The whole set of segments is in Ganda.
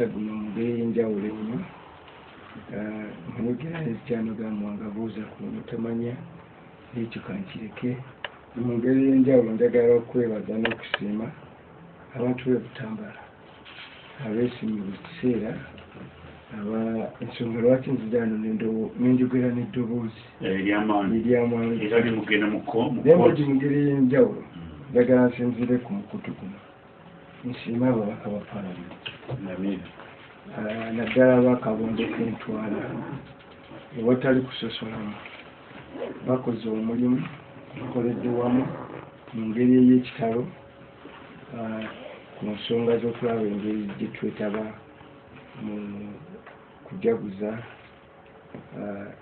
omukisa guno mu ngeri y'enjawulo ennyo nkamugerayo kyanogamu wanga buuza ku mutamanya ekyo kankireke mu ngeri y'enjawulo njagala okwebaza n'okusiima abantu b'ebutambala abeesimye buli kiseera aba ensonga lwaki nzijano nenjogera n'eddoboozi? Eryamaanyi era limugenda mu ngeri y'enjawulo njagala nsinzire ku mukutu guno. Nsiima ababaka ba paalamenti naddala bakabondo kentwala ewatali kusosolamu bakoze omulimu bakoledde wamu mu ngeri ey'ekitalo ku nsonga z'okulaba engeri gye twetaba mu kujaguza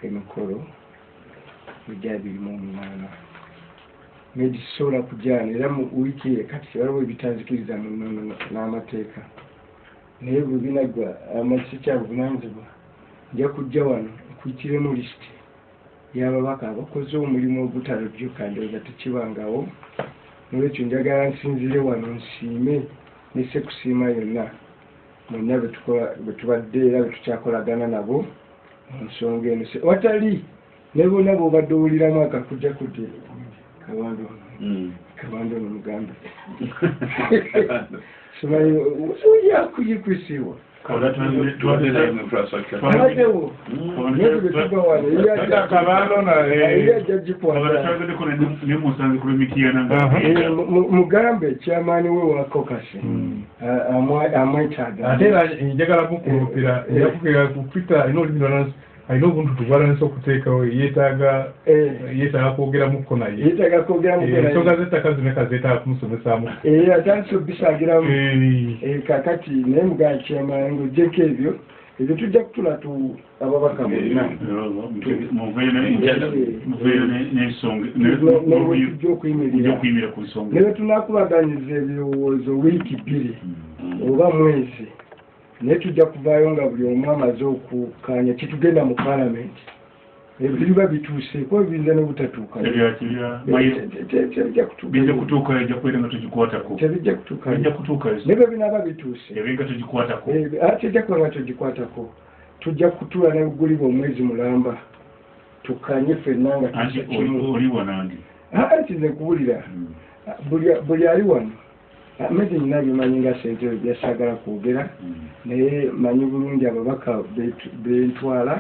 emikolo egya birimu omunaana negisobola kujaana era mu wiiki ye kati waliwo ebitanzikiriza n'amateeka naye bwe binagwa amakisi kya buvunanyizibwa nja kujja wano nkuyikiremu lisiti y'ababaka abakoze omulimu ogutalojjuka ndowooza tekibangawo. Nolwekyo njagala nsinzire wano nsiime nese kusiima yonna. Mwenna bwe tubadde era bwe tukyakolagana nabo mu nsonga eno. Se- watali ne bonna bw'obadde owuliramu akakujja kudde. Kabando Mm. kabando ono mugambe simanyi oyakuyikwisiwa Oba tuwandire- tuwandire- aladewo Mm. naye bwe tuva wano Kabando na, eh, yali ajja gikwata Abatwaladdeko ne- ne musanze ku lw'emityana nga- Aha. Eh, mu- mu- mugambe kyamaani we wa kokasi amwa- amwetaaga ate era njagala mukulupira yakukira ku twitter alina olulimi lwansi alina obuntu tubwalanisa okuteekawo yeetaaga Eh, yeetaaga kwogeramuko naye. Yeetaaga kwogera Eh, z'ettaka zimeka zeetaaga kumusomesaamu. Era atandise obisagiramu. Eh, Eh, kakati naye mugaa kyamaani ng'ojjeko ebyo ebyo tujja kutula tu ababaka bonna. okuyimirira ne bwe tunakubaganyiza ebirowoozo wiiki bbiri Mm. oba mwezi naye tujja kuvaayo nga buli omu amaze okukkaanya kitugenda mu paalamenti. Ebyo biba biyinza kutuuka. Bijja kutuukayo naye bwe binaaba bituuse. Ebe nga togikwatako Eh, ate tejja kuba nga togikwatako tujja kutula ne buguliba omwezi mulamba. Tukkaanye ffenna nga oli wanange anti? Nze kuwulira buli- buli ali wano amezi nyina bimanyi nga sentebe byasagala kwogera naye manyi bulungi ababaka bentwala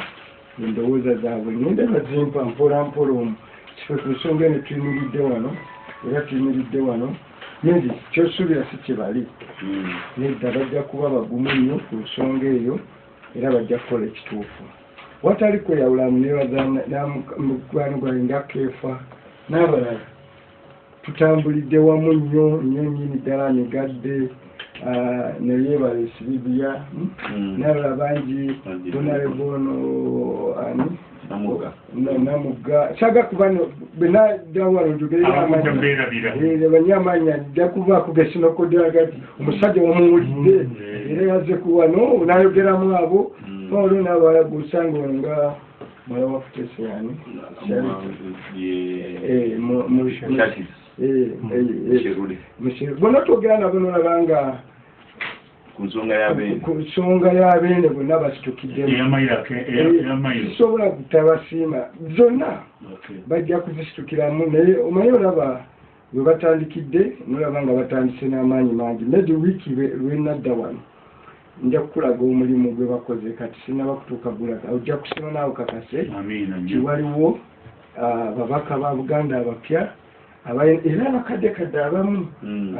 endowooza zaabwe ngenda bazimpa mpola mpola omu kife ku nsonga eno tuyimiridde wano era tuyimiridde wano nindi kyosuubira si kyebali nedda bajja kuba bagumu nnyo ku nsonga eyo era bajja kukola ekituufu watali kweyawulamu nebaza mukwano gwange nga keefa n'abalala tutambulidde wamu nnyo nnyo nnyini ddala ah, neyeebala esibibya n'abalala bangi Bangi. donalebono ani? Namugga. Na- namugga. Saga kuba benadawala Abakujja mbeerabira. banyamanya ajja kuvaako gesinokodagati omusajja wamuwulidde era yazze kuwano nayogeramu abo. Olwo ono nga mwala wa futesiyani Eh, mu- mu- bona twogera nabo nolaba y'abeene ku nsonga y'abeene bonna basitukiddemu eyamayiro eyamayiro kisobola kutabasiima zonna bajja kuzisitukiramu naye omanyi olaba bwe batandikidde nolaba nga batandise n'amaanyi mangi. Maybe wiiki lwe- lwenadda wano nja kukulaga omulimu gwe bakoze. Kati sinaba kutuuka gulaga ojja kusima naawe kakase. Amiina nnyo tiwaliwo ah, babaka ba buganda abapya era abakaddekadde abamu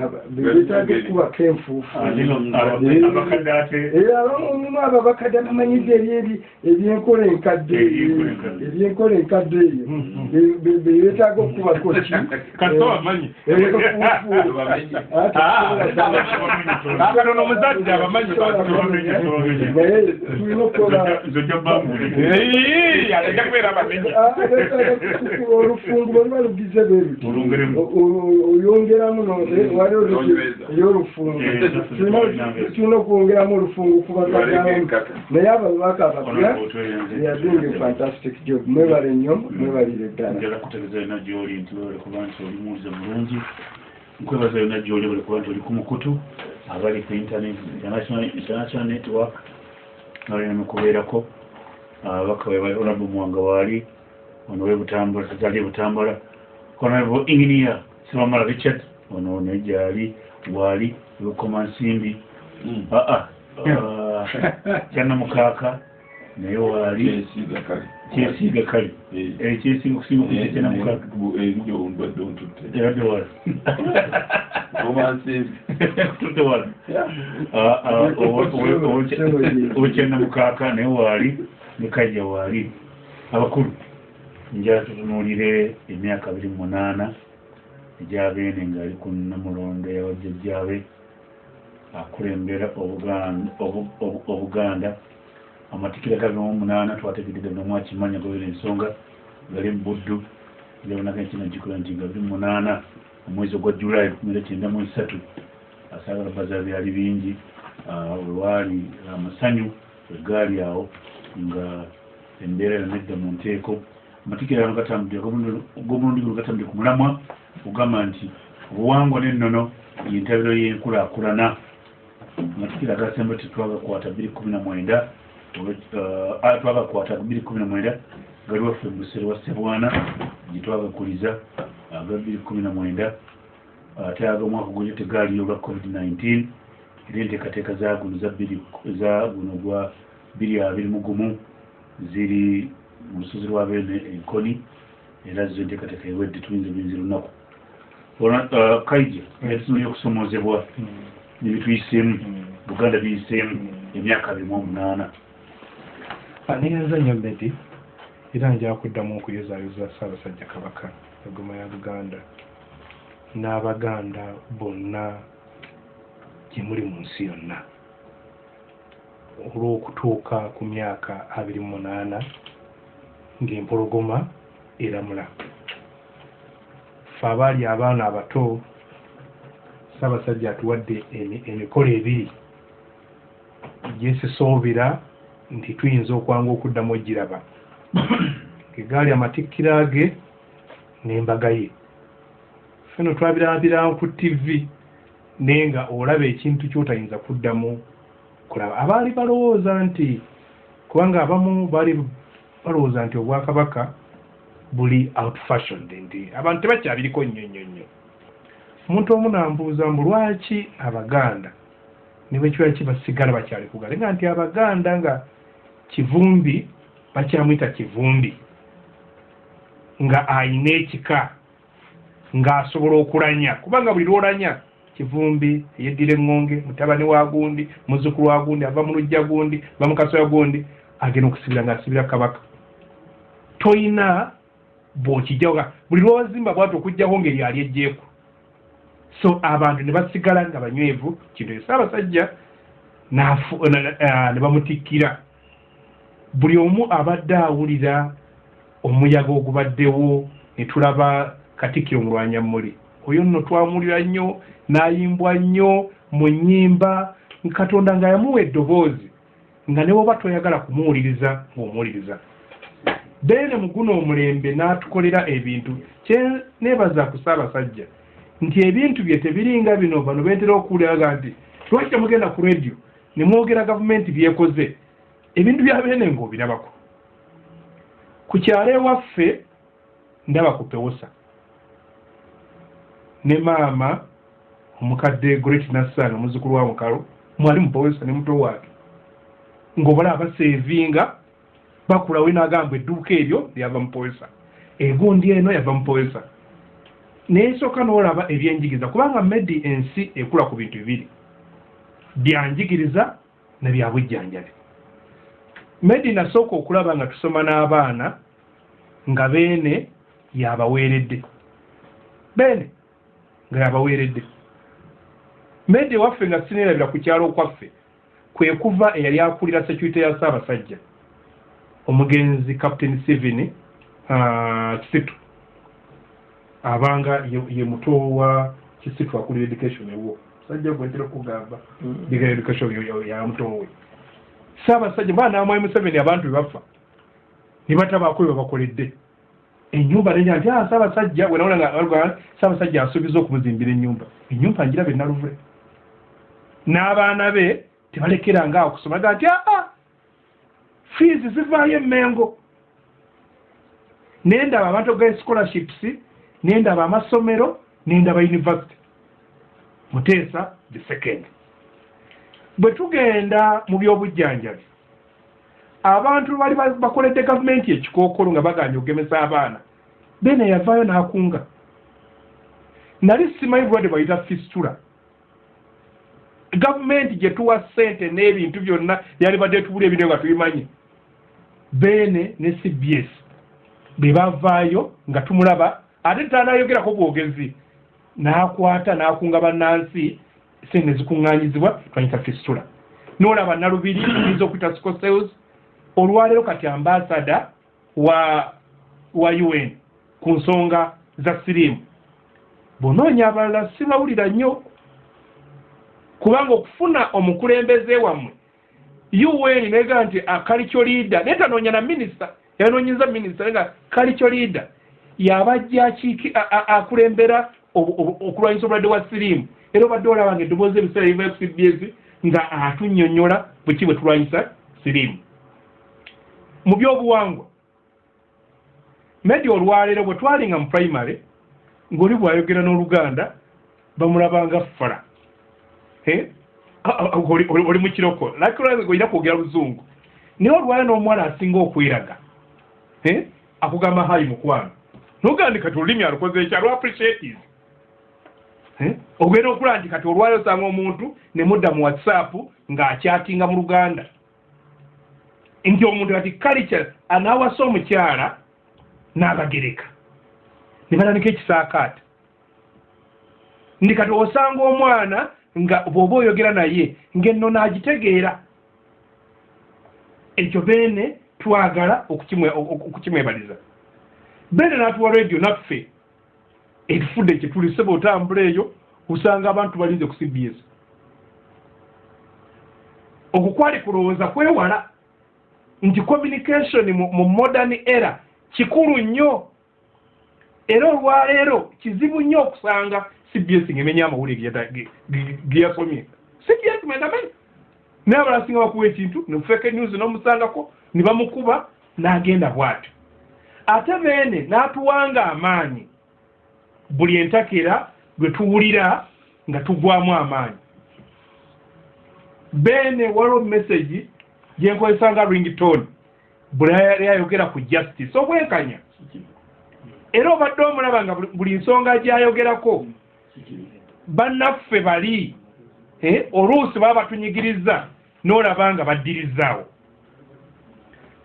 aba- beetaaga ekkubako enfuufu abakadde era abamu abo abakadde bamanyidde ebyeri ebyenkola enkadde Ebyenkola enkadde. eyo Be- be- be- beetaaga okukubako ki Eh, akatono omusajja abamanyi naye tulina okukola zojja bambule ajja kubeera abamenyi Ah, beetaaga kusukula olufungu bwe luba lugize bwe o- oyongeramu no- eh, ey'olufungu Eh, Tulina- okwongeramu olufungu ku bakadde naye ababaka abapya yadinga fantastic job. Mwebale nnyo mwebalire ddala. Njala kutegeeza ina gyoli nti wele kuba nti oli muwulize mulungi. Nkwebaza yonna gyoli buli kuba nti oli ku mukutu abali ku internet international network nalina kubeerako. Abaka honorable muwanga waali ono webutambula tazali butambula honorable engineer sibamala richard. Ono nejali waali wekoma nsimbi. Aa kyanamukaaka naye waali kyesiiga kale kyesiiga okusinga okuza kyanamukaaka ondwadde ontutte eradde wala tutudde wala obukyenda mukaaka naye waali ne kajja waali abakulu njala tutunuulire emyaka abiri munaana egyabeene ng'ali ku namulondo yabajjajjaabe akulembera Obuganda- Obu- Obu- obuganda. Amatikira gabimu munaana twategeredde nomu akimanya gobera ensonga gali mubuddu ndabonako ekino kikola nti nga biri munaana omwezi ogwa julayi kumira kyenda mu esatu asaagala baza byali bingi. Ah, olwali amasanyu egaali awo nga embeera yonedda mu nteeko amatikira ano gatambudde ku mulamwa ogamba nti obuwangwa n'ennono yentabiro y'enkulaakulana. Amatikira agasemba tetwagakwata bbiri kumi na mwenda twagakwata bbiri kumi na mwenda gali waffe musere wa sebwana gyetwagakuliza aga bbiri kumi na mwenda. Ate ag'omwaka gulyo tegaaliyo olwa covid-19 era enteekateeka za guno za guno gwa bbiri abiri mu gumu ziri mu lusozi lwa beene enkoni era zo enteekateeka ewedde tuyinza buyinza lunaku. Ona- kaija etusobola okusomoozebwa nebituyiseemu buganda biyiseemu emyaka abiri mu omunaana. Negenza nnyo bedi era njala kuddamu okuyozaayoza ssaabasajja kabaka egoma ya buganda. N'abaganda bonna gye muli mu nsi yonna. Olw'okutuuka ku myaka abiri mu munaana ng'empologoma eramula. Ffe abaali abaana abato ssaabasajja atuwadde emi- emikolo ebiri. Gyesisuubira nti tuyinza okwanga okuddamu ogiraba egaali amatikkira ge n'embaga ye. Feno twabirabira ku tv naye nga olaba ekintu kyotayinza kuddamu kulaba. Abaali balowooza nti kubanga abamu baali balowooza nti obwakabaka buli out fashioned nti abantu tebakyabiriko nnyo nnyo nnyo. Omuntu omu nambuuza mbu lwaki abaganda ne bwe kiba kibasigala bakyali kugale nga nti abaganda nga kivumbi bakyamwyita kivumbi nga ayina ekika ng'asobola okulanya. Kubanga buli lwolanya kivumbi yeddira eŋŋonge mutabani wa gundi muzzukulu wa gundi ava mu lujja gundi va mu kasoya gundi agenda okusibira ng'asibira kabaka. Toyina bw'okijjawo buli lwozimba bwati okugjaho ngeri ali ejjeeku so abantu ne basigala nga banywevu kintu ekyo saabasajja na- ah, ne bamutikkira. Buli omu abadde awulira omuyaga ogubaddewo ne tulaba katikkiro mulwanyammuli oyo nno twamuwulira nnyo n'ayimbwa nnyo mu nnyimba katonda nga yamuwa eddoboozi nga ne woba toyagala kumuwuliriza ng'omuwuliriza. Beene mu guno omulembe n'atukolera ebintu. Kye neebaza ku ssaabasajja nti ebintu bye tebiringa bino bano beetera okuwuliraga nti lwaki temugenda ku rediyo ne mwogera gavumenti byekoze. Ebintu bya beene ng'obirabako ku kyalo ewaffe ndaba ku pewosa. Ne maama omukadde great nassanga muzzukulu wa mukalo mwali mu pewosa ne muto waake ng'obala abaseevinga bakulawo n'agamba edduuka eryo lyava mu pewosa egundi eno yava mu pewosa neesooka n'olaba ebyenjigiriza kubanga medi ensi ekula ku bintu bibiri. Byanjigiriza ne byabujjanjabi medi nasooka okulaba nga tusoma n'abaana nga beene yabaweeredde. Beene nga yabaweeredde. Medi ewaffe nga sineerabira ku kyalo okwaffe kwe kuva eyali akulira security ya ssaabasajja. Omugenzi captain seven uh, kisitu. Abanga ye, muto wa kisitu akulira education ewo. Sajja gwentera okugamba diga education yo- yo- ya mutowe ssaabasajja baa namwayi museveni abantu bebafa ne batabaako bye babakoledde ennyumba nenja nti "Ah, saabasajja wenawulanga saabasajja asuubiza okumuzimbira ennyumba. Ennyumba njiraba enaluvule n'abaana be tebalekera ngaawo kusoma ga nti aa fees zivaayo emmengo. Nendaba abantu ga scholarships nendaba amasomero nendaba university. Muteesa the second. Bwe tugenda mu byobujjanjabi abantu bali ba- bakoledde gavumenti ekikookolo nga baganja okugemesa abaana. Bene yavaayo n'akunga. Nali simanyi bulwadde bayita fistula gavumenti gye tuwa ssente n'ebintu byonna yali badde tubula ebintu nga tubimanyi. Beene ne cbs be bavaayo nga tumulaba ate tanayogerako bwogezi. N'akwata n'akunga bannansi sente zikuŋŋaanyizibwa twanyita fistula. N'olaba nalubiri yinza okuyita scosels olwaleero kati ambasada wa wa un ku nsonga za siriimu. Bonoonya abalala sibawulira nnyo kubanga okufuna omukulembeze wammwe un nega nti akalikyo liida naye tanoonya na minisita yanoonyeza minisita nga kalikyo liida yabajja akulembera okulwanyisa obulwadde bwa siriimu. Era obadde olaba nga eddoboozi ebiseera liva cbs nga atunnyonnyola bweki bwe tulwanyisa siriimu. Mu byobuwangwa medi olwaleero bwe twalinga mu primary ng'oli bwayogera n'oluganda bamulabanga fala oli oli- oli mu kiroko. Lakiraga olina kwogera luzungu naye olwala n'omuwala asinga okweraga. Akugamba hayi mukwano. Nogandi kati olulimi alukoze eki alw appreciatis ogenda okulaba nti kati olwala osanga omuntu ne mudda mu whatsapp ng'akyatinga mu luganda. Nti omuntu kati kalica anaawasa omukyala n'abagereka. Ne batandika ekisaakaata ndi kati osanga omwana nga bw'oba oyogera naye ng'enno n'agitegeera. Ekyo beene twagala okukimwe- oku- okukimwebaliza. Beene n'atuwa radio naffe. Etufudde kyetuli sebe otambula eyo osanga abantu balinze ku cbs okwo kwali kulowooza kwewala nti communication mu, mu modern era kikulu nnyo. Era olwaleero kizibu nnyo okusanga cbs ngaemenya amawulire geyasomye cbs mwendamanyi naye abalasinga bakuwa ekintu nefeke news n'omusangako ne bamukuba n'agenda bw'atyo. Ate beene n'atuwanga amaanyi. Buli entakera lwe tuwulira nga tugwamu amaanyi. Beene waliwo message gyenkozesa nga ringtone. Buli yali ayogera ku justice. Obwenkanya era obadde omulaba nga buli nsonga gyayogerako bannaffe bali. Eh, oluusi baba batunyigiriza n'olaba nga baddirizaawo.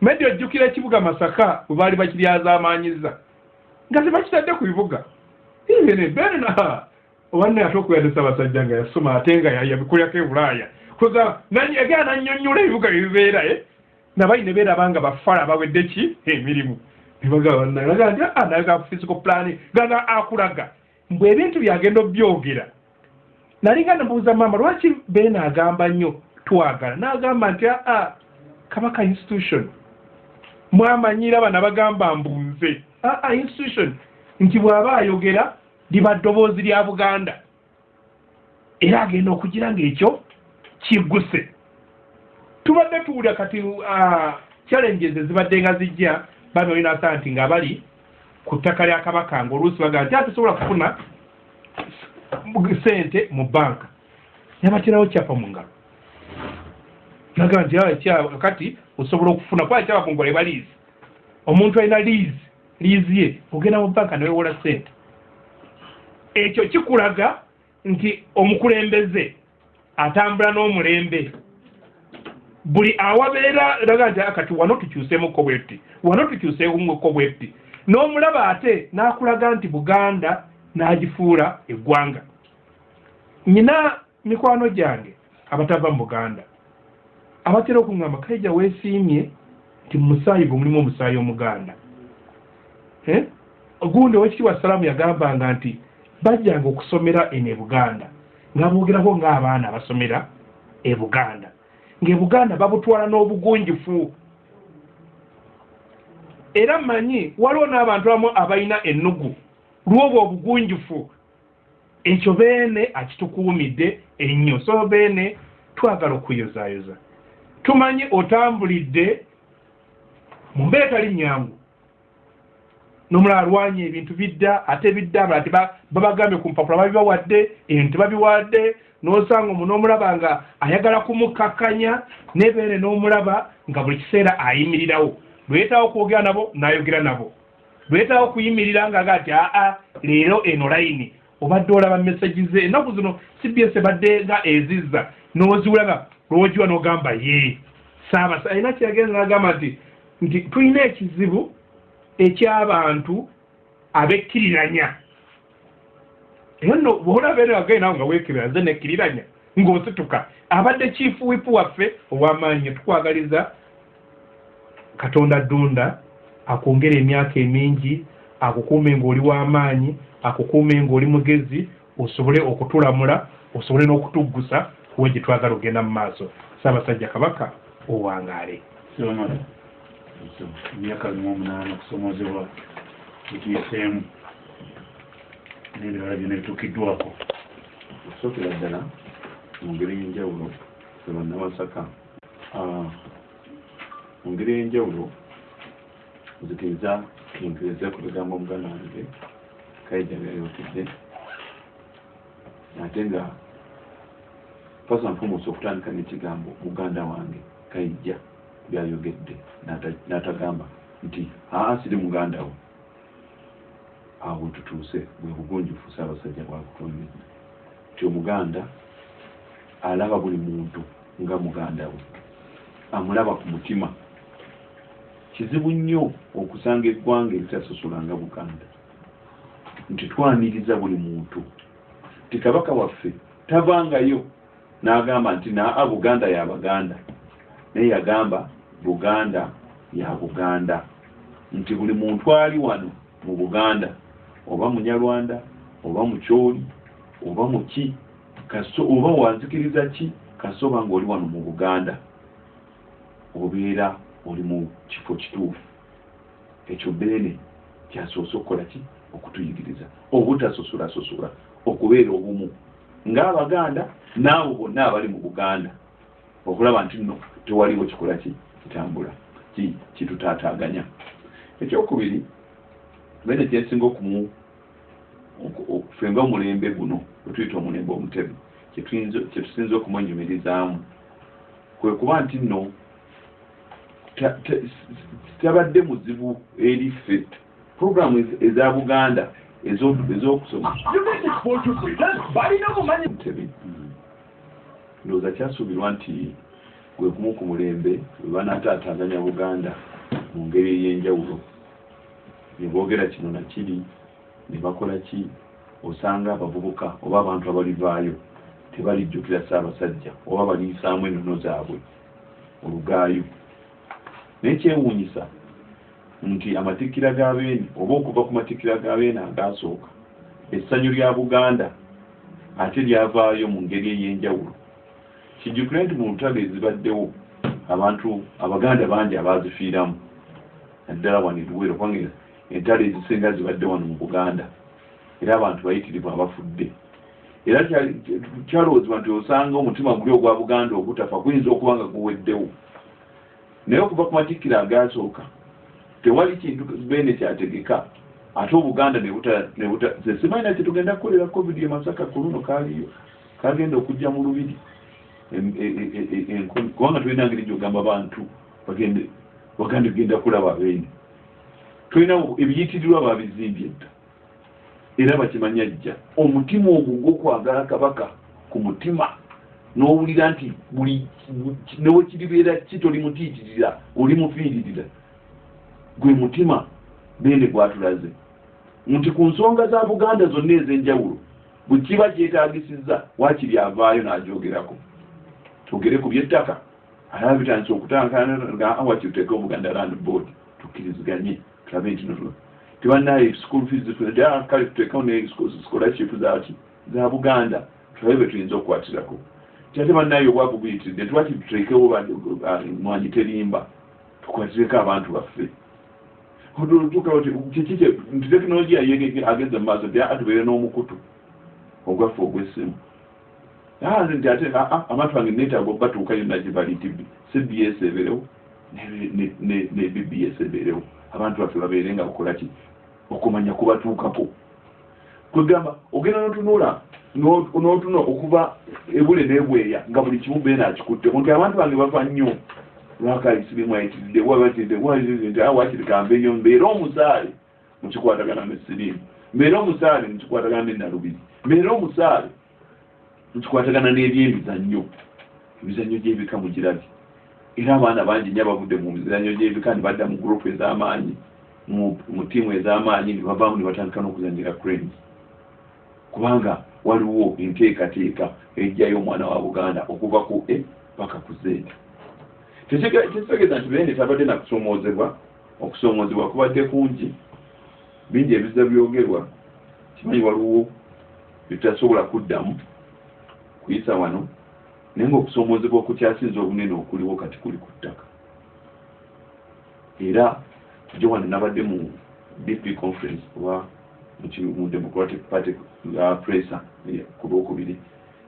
Medi ojjukira ekibuga masaka bwe baali bakiryazaamaanyiza nga tebakitadde ku bibuga. Ibene benna obanne ate okuyadesa abasajja nga yasoma ate nga yabikulyako e bulaaya kuza egera nannyonnyola ebibuga byebibeera eh? nabayi ne beeraba nga bafala bawedde ki? Emirimu. Nebagabanaga nti "Ah, naye ga physical plan gana akulaga mbwe ebintu byagenda obyogera. Nali nga nebuuza maama lwaki beene agamba nnyo twagala? N'agamba nti aa kabaka institution. Mwamanyira bana bagamba mbunze. Aa institution. Nti bw'aba ayogera liba ddoboozi lya buganda. Era agenda okugira ngaekyo kigguse. Tubadde tuwulira kati challenges ezibadde nga zijja bami olina saa nti nga bali ku ttaka lya kabaka nga oluusi bagaa nti atusobola kufuna sente mu banka yabaterawo kyapa mu ngalo. Naga nti "Ah, kati osobola okufuna kuba kyapa mu ngalo eba liizi omuntu alina liizi liizi ye ogenda mu banka newewola sente ekyo kikulaga nti omukulembeze atambula n'omulembe. Buli awabeera raga nti "Ah, kati wano tukyuseemuko bwetti wano tukyuseemuko bwetti n'omulaba ate n'akulaga nti buganda n'agifuula eggwanga. Nyina mikwano gyange abatava mu buganda abatera okuŋŋamba kaija weesiimye nti mu musaayi gwe mulimu omusaayi omuganda. Eh? gundi owekitiibwa salaamu yagambanga nti bajjanga okusomera eno e buganda nga boogerako ng'abaana abasomera e buganda. Ng'e buganda babutwala n'obugunjufu era mmanyi waliwo n'abantu abamu abalina ennugu. Lwobwa obugunjufu ekyo beene akitukuumidde ennyo. So beene twagala okuyozaayoza. Tumanyi otambulidde mu mbeera etali nyangu n'omulala alwanya ebintu bidda ate bidda teba- babagambye ku mpapula babibawadde ebintu tebabiwadde n'osanga omu n'omulaba nga ayagala kumukkakkanya nebeere n'omulaba nga buli kiseera ayimirirawo lwetawo okwogera nabo n'ayogera nabo. Lwetawo okuyimirira nga aga ati aa leero eno layini obadde olaba mesaji ze. Ennaku zino cbs ebadde nga ezizza n'oziwula nga lwogiwa n'ogamba ye. Saabasa alina kyeyagenza n'agamba nti nti tulina ekizibu eky'abantu abekkiriranya. Era nno bwolaba eno agaye nawe nga weekirira nze nekkiriranya ng'osituka. Abadde kiifu wipu waffe ow'amaanyi tukwagaliza katonda ddunda akwongera emyaka emingi akukuume ng'oli w'amaanyi akukuume ng'oli mugezi osobole okutulamula osobole n'okutuggusa kuwe gye twagala ogenda mu maaso. Saabasajja kabaka owangaale. Emyaka limu omunaana okusomozebwa etuyiseemu n'ebirala byonna bituukiddwako. Okusookera ddala mu ngeri y'enjawulo ebannawasaka mu ngeri y'enjawulo nzikiriza nkiriza ku bigambo muganda wange kaija byayotedde ate nga and foremost okutandika n'ekigambo muganda wange kaija byayogedde n'ata- n'atagamba nti aa siri muganda wo. Awo tutuuse bwe bugunjufu saabasajja bwakutondedde nti omuganda alaba buli muntu nga muganda we amulaba ku mutima kizibu nnyo okusanga eggwanga eritasosola nga buganda. Nti twaniriza buli muntu. Ti kabaka waffe tavangayo n'agamba nti naa buganda ya baganda. Naye yagamba buganda ya buganda. Nti buli muntu ali wano mu buganda oba munyalwanda oba mukyoli oba muki kaso oba wanzikiriza ki kasoba ngaoli wano mu buganda. Obeera oli mu kifo kituufu. Ekyo beene kyasoose okukola ki okutuyigiriza obutasosolasosula okubeera obumu. Ng'abaganda naabo bonna abali mu buganda okulaba nti nno tewaliwo kikola ki kitambula ki kitutaataaganya ekyokubiri beene kyensinga okumu oku- oku- ffe nga omulembe guno wetuyita omulembe kyetuyinza- kyetusinza okumwenyumirizaamu. Kwe kuba nti nno tabadde muzibu eri ffe programu ez- eza buganda ezo- ez'okusoma ndowooza kyasuubirwa nti gwe kumu ku mulembe bwe banaataataaganya buganda mu ngeri ey'enjawulo. Ne boogera kino nakiri ne bakola ki? Osanga abavubuka oba abantu abalivaayo tebalijjukira ssaabasajja oba baliisaamu ennono zaabwe olugaayo naye kyewuunyisa nti amatikkira ga beene oba okuva ku matikkira ga beene agaasooka essanyu lya buganda ate lyavaayo mu ngeri ey'enjawulo. Kijjukire nti mu lutalo ezibaddewo abantu abaganda bangi abaazifiiramu naddala wano eluwero kubanga entalo ezisinga zibadde wano mu buganda era abantu bayitirivu abafudde. Era kya- kyalowoozebwa nti osanga omutima guli ogwa buganda ogutafa guyinza okuba nga guweddewo naye okuva ku matikkiro agaasooka tewali kintu beene kyategeka. Ate obuganda ne buta- ne buta- ze simanyi kye tugenda kukolera covid e masaka ku luno kaaliyo kagenda okujja mu lubiri. E- e- e- kubanga tulina ngeri gyogamba bantu bagende baganda genda kulaba beene tulina ebiyitirirwa babizimbye dda. Era bakimanya jja. Omutima ogwo gw'okwagala kabaka ku mutima n'owulira nti buli newekiribeera ki toli mutiitirira oli mufiiririra gwe mutima beene gwatulaze. Nti ku nsonga za buganda zonna ez'enjawulo bwe kiba kyetaagisizza waakiri avaayo n'agyogerako twogere ku byettaka. Alaba bitandise okutankana awakiri tuteeke obuganda land board tukkiriziganye tulabe nti no tebanaye school fees zifuna kale tuteekawo ne scholarship zaki za buganda. Tulabe bwe tuyinza okukwatirako kyate banaye obwavu buyitiridde twaki tuteekewo mwanyi terimba tukwatireko abantu baffe. Nti tekinologiya ageze mu maaso tya atubeere n'omukutu ogwaffe ogw'essimu. Yanze nti ate aa amatu gange neetaaga obatuuka yonna gye bali tibi cbs ebeerewo ne- bbs ebeerewo. Abantu baffe babeere nga bakola ki? Okumanya kubatuukako. Kwegamba ogenda notunula n'otuna okuva ebule n'ebweya nga buli kimu beena akikutte nti abantu bange bava nnyo. Lwakayisirimu ayitiridde wabatidde nti awakiri kambeeyo mbeere omusaale. Mukikwatagana nesirimu mbeere omusaale mukikwatagana nenalubiri mbeere omusaale mukikwatagana n'ebyemizannyo. Emizannyo gy'ebika mugirabye era abaana bangi nnyo abavudde mu mizannyo gy'ebika ne badda mu gurupu ez'amaanyi mu mu ttiimu ez'amaanyi ne bavaamu ne batandika n'okuzannyira cranes kubanga waliwo enteekateeka ejjayo omwana wa buganda okuva ku e paka ku z. Tekitegeeza nti bene tabadde nakusoomoozebwa okusoomoozebwa kubadde kungi. Bingi ebiza byogerwa kimanyi waliwo bitutasobola kuddamu kuyisa wano naye ngaokusoomoozebwa okukyasinza obunene okuliwo kati kuli ku ttaka. Era jo wano nabadde mu dp conference oba mu democratic party uh, pressa ku lwokubiri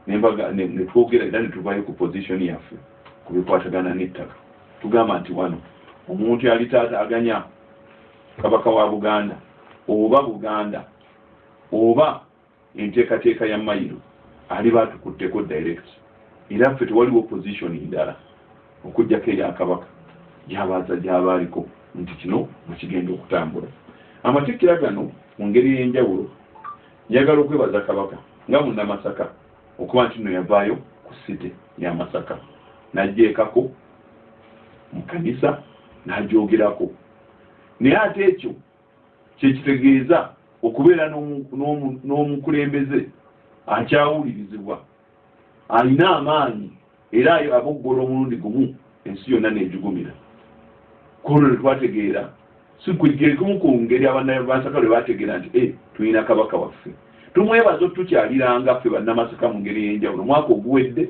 nembaga ne- ne twogera era ne tuvayo ku position yaffe ku bikwatagana n'ettaka. Tugamba nti wano omuntu yali taataaganya kabaka wa buganda oba buganda oba enteekateeka ya mayiro ali batukutteko direct. Era ffe tewaliwo position ndala okugjako erya kabaka. Gyabaaza gyabaaliko. Nti kino mukigenda okutambula. Amatikkira gano mu ngeri y'enjawulo njagala okwebaza kabaka nga munnamasaka okuba nti no yavaayo ku site ya masaka. Najjeekako mu kanisa n'agyogerako naye ate ekyo kyekitegeeza okubeera n'omu- n'omu- n'omukulembeze akyawulirizibwa. Alina amaanyi era aboggola omulundi gumu ensi yonna nejugumira. Kolwo netwategeera sikugekumu ku ngeri abannamasaka lwe bategeera nti e tulina kabaka waffe. Tumwebaza tukyaliranga ffe bannamasaka mu ngeri y'enjawulo omwaka oguwedde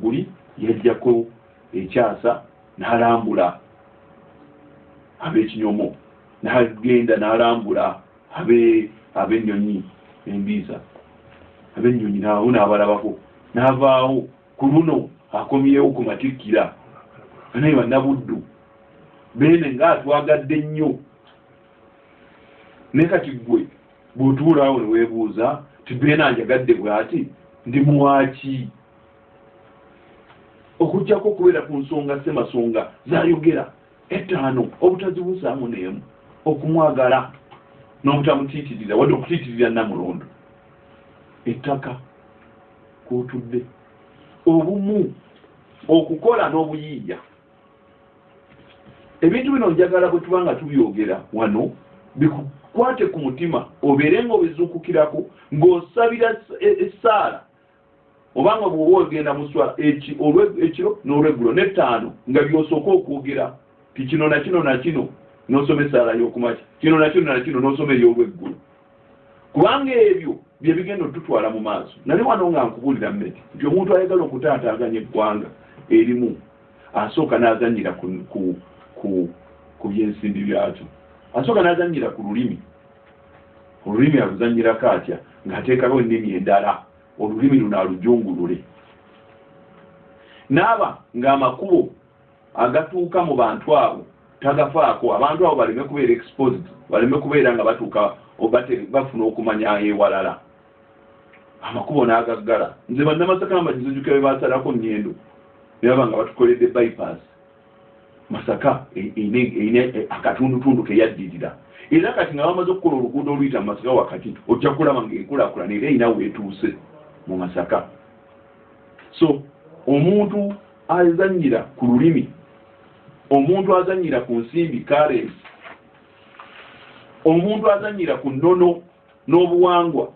guli yajjako ekyasa n'alambula ab'ekinyomo n'agenda n'alambula abe ab'ennyonyi embiisa ab'ennyonyi nabo n'abalabako. N'avaawo ku luno akomyewo ku matikkira. Naye bannabuddu beene ngaatwagadde nnyo. Naye kati gwe bw'otuulaawo ne weebuuza ti beene anjagadde bw'ati? Ndi muwaaki okugjako okubeera ku nsonga semasonga zayogera ettaano obutazibuusaamu n'emu okumwagala n'obutamutiitirira wadde okutiitirira namulondo. Ettaka kwotudde. Obumu okukola n'obuyiiya ebintu bino njagala bwe tuba nga tubyogera wano bikukwate ku mutima obeere ng'obizuukukirako ng'osabira ess- e- essaala. Obanga bw'oba ogenda mu swala eki- olwe- ekiro n'olweggulo n'ettaano nga byosooka okwogera ti kino na kino na kino n'osoma essaala y'okumaki kino na kino na kino n'osoma ey'olweggulo kubanga ebyo bye bigenda otutwala mu maaso nali wano nga nkubuulira mmeti nti omuntu ayagala okutaataaganya eggwanga erimu asooka n'azanyira ku, ku, byensimbi byakyo. Asooka n'azanyira ku lulimi. Olulimi aluzanyirako atya ng'ateekako ennimi endala. Olulimi luno alujungulule. Naaba ng'amakubo agatuuka mu bantu abo tagafaako. Abantu abo baleme kubeera exposed baleme kubeera nga batuuka bafuna okumanya ewalala. Amakubo n'agaggala. Nze bannamasaka amagizijjuka be basalako nyendo nebaba nga batukoledde bypass masaka e- ine- ine- e- akatundutundu keyaddirira era kati nga bamaze okukola oluguudo oluyita mu masaka wakati ojja kulaba ngaenkulaakulana era erina weetuuse mu masaka. So omuntu azanyira ku lulimi omuntu azanyira ku nsimbi currency omuntu azanyira ku nnono n'obuwangwa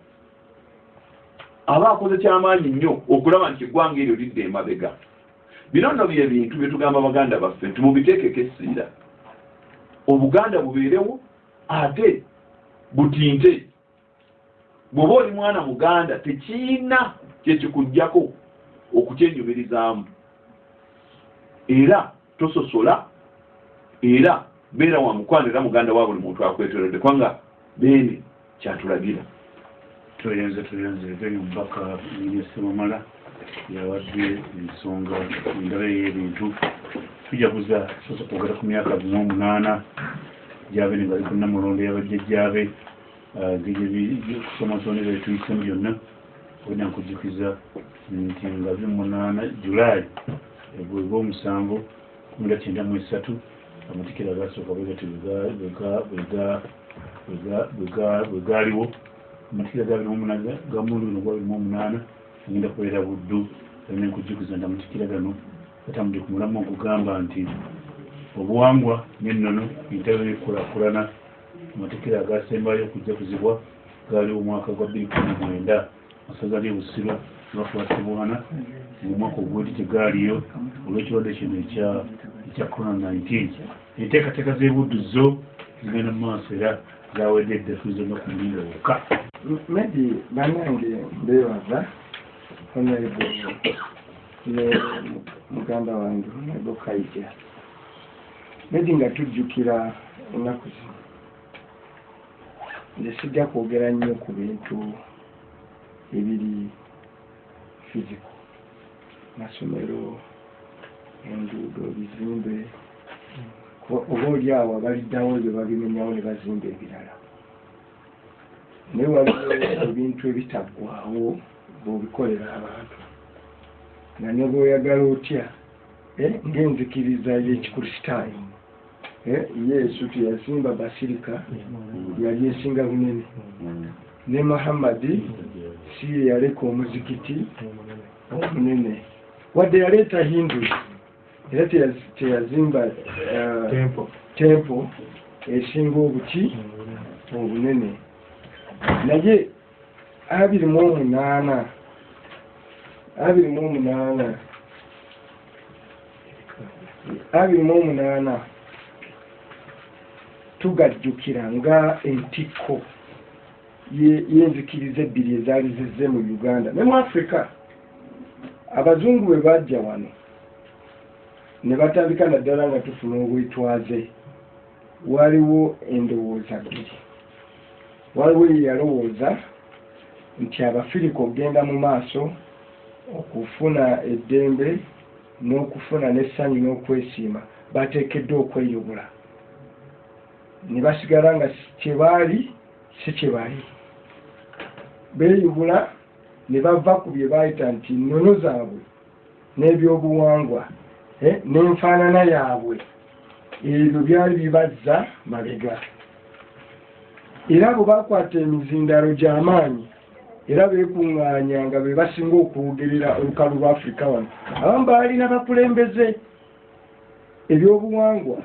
aba akoze kyamaanyi nnyo okulaba nti eggwanga eryo lidde emabega bino nno bye bintu bye tugamba baganda baffe nti mubiteekeko essiira obuganda bubeerewo ate butinte. Bw'oba oli mwana muganda tekiina kyekikugjako okukyenyumirizaamu era tososola era beera wa mukwano era muganda wa buli muntu akwetorodde kubanga beene kyatulagira. Tuyenze tuyenze geni omubaka minia semamala yawadde ensonga endala ey'ebintu tujaguza sosa kwogera ku myaka gumu omunaana gyabene nga liko namulondo yabajjajjabe kusomosonera etuyisemu byonna. Olina nkujjukiza nti nga bimunaana julayi bweba omusanvu kumira kyenda mu esatu amatikira bwegati bwegaaliwo amatikira gamundu bino gwabirimu omunaana agenda kubeera buddu alina enkujjukiza nti amatikira gano gatambudde ku mulamu okugamba nti obuwangwa n'ennono entebe y'ekukulakulana amatikira agasembayo okujjakuzibwa gaaliwo omwaka gwa bbiri kumi mwenda masaza ly'e busiro lwakwatibwana omwaka ogwedi tegaaliyo olw'ekirwadde kino ekya corona 19 enteekateeka z'ebudduzo zigenda mu maaso era zawedde eddafuzo no ku mulingo wokka maybe banange mbeebaza honorable ne muganda wange honorable kaija. Maybe nga tujjukira ennaku zino nze sijja kwogera nnyo ku bintu ebiri physical masomero enguudo bizimbe. Oba oli awo abaliddawo ebyo babimenyawo ne bazimba ebirala naye waliwo ebintu ebitaggwawo bw'obikolera abantu. Nga ne bw'oyagala otya? Eh, ng'enzikiriza y'ekikristaayo eh, yesu teyazimba basirika yali esinga bunene. Ne muhammadi si ye yaleka omuzikiti omunene. Wadde yaleeta hindu era teyaz- teyazimba uh, tempo. esinga obuki obunene. Naye abiri mu omunaana. Abiri mu omunaana. Abiri mu omunaana. Tugajjukira nga entikko ye- y'enzikiriza ebbiri ezaali zizze mu uganda ne mu africa abazungu bwe bajja wano ne batandika naddala nga tufuna obwetwaze. Waliwo endowooza bbiri. Waliwo ye yalowooza nti abafirika okgenda mu maaso okufuna eddembe n'okufuna n'essanyu n'okwesiima bateekeddwa okweyobola ne basigala nga si- kye baali si kye bali. Beeyubula ne bava ku bye baayita nti nnono zaabwe n'ebyobuwangwa eh, n'enfaanana yaabwe. Ebyo byali bibazza mabega. Era bwe bakwata emizindalo gy'amaanyi era beekuŋŋaanya nga be basinga okuwogerera olukalu lwa afurika wano. Abamu baalina bakulembeze ebyobuwangwa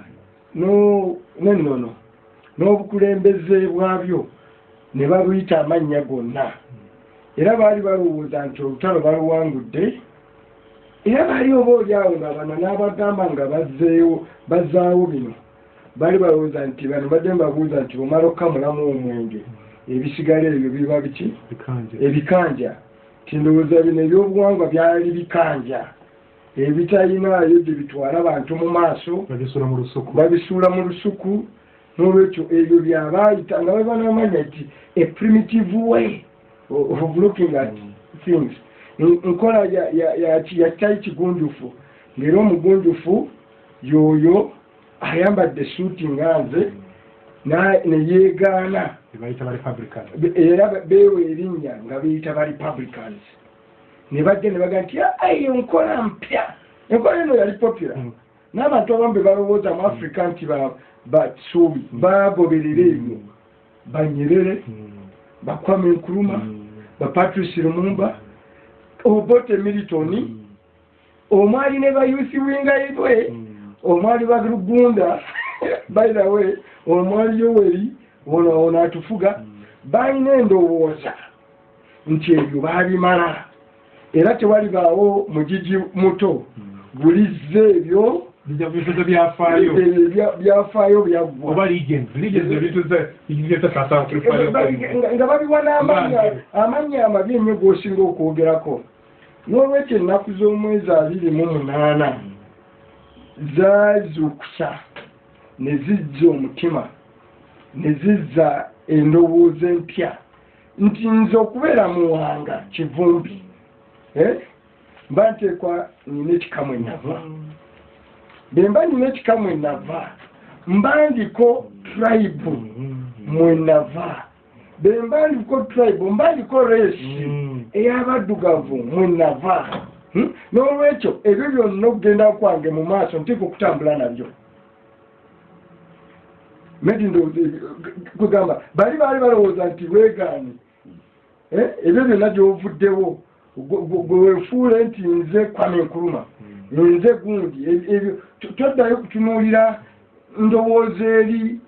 no- n'ennono n'obukulembeze bwabyo ne babuyita amannya gonna. Era baali balowooza nti olutalo baluwangudde era baali oba oliawo nga bano n'abagamba nga bazzeewo bazzaawo bino. Baali balowooza nti bano badde mbabuuza nti bwomala okukamulamu omwenge ebisigala ebyo biba biki? Ebikanja. Tindowooza bino ebyobuwangwa byali bikanja. Ebitalinayo gye bitwala bantu mu maaso babisuula mu lusuku. n'olwekyo ebyo byabaayita nga babanamanya nti a primitive way of looking at things. N- nkola ya- ya- ya- ya kitali kigunjufu ng'era omugunjufu y'oyo ayambadde suuti nga nze na- ebayita ba republican Be- era be- beewa erinnya nga beyita ba republicans. Ne bajja ne baga nti ayo nkola mpya. Enkola eno yali popular. Mm. n'abantu abamu be balowooza mu africa nti ba- basuubi bagoberera ebyo banyerere Mm. bakwame nkuruma Mm. bapatrice lumumba obote militoni omwali ne bayusi wingayibwe Mm. omwali balugunda by the way omwali yoweri ono ono atufuga balina endowooza nti ebyo baabimala. Era tewalibaawo mugigi muto. Bulizza ebyo byafaayo. ebyo bya- byafaayo byaggwa. Oba legends legends ebituze bigizetasasa nga nga babiwa amanya amabi ennyo g'osinga okwogerako. N'olwekyo ennaku z'omwezi abiri mu munaana zaazuukusa ne zizza omutima ne zizza endowooza empya. Nti nze okubeera muwanga kivumbi Eh? mba nteekwa nina ekikamu enava bwe mba nina ekikamu enava mba ndiko tribe mwe nava bwe mba ndiko tribe mba ndiko reesi ey'abaddugavu mwe nava Hmm? n'olwekyo ebyo byonna okugenda kwange mu maaso nteeka okutambula nabyo medi kugamba bali baali balowooza nti weegaanye Eh, ebyo byonna gyovuddewo gwe wefuule nti nze kwame nkuluma nze gundi. Ebyo- ebyo to- toddayo kutunuulira ndowooza eri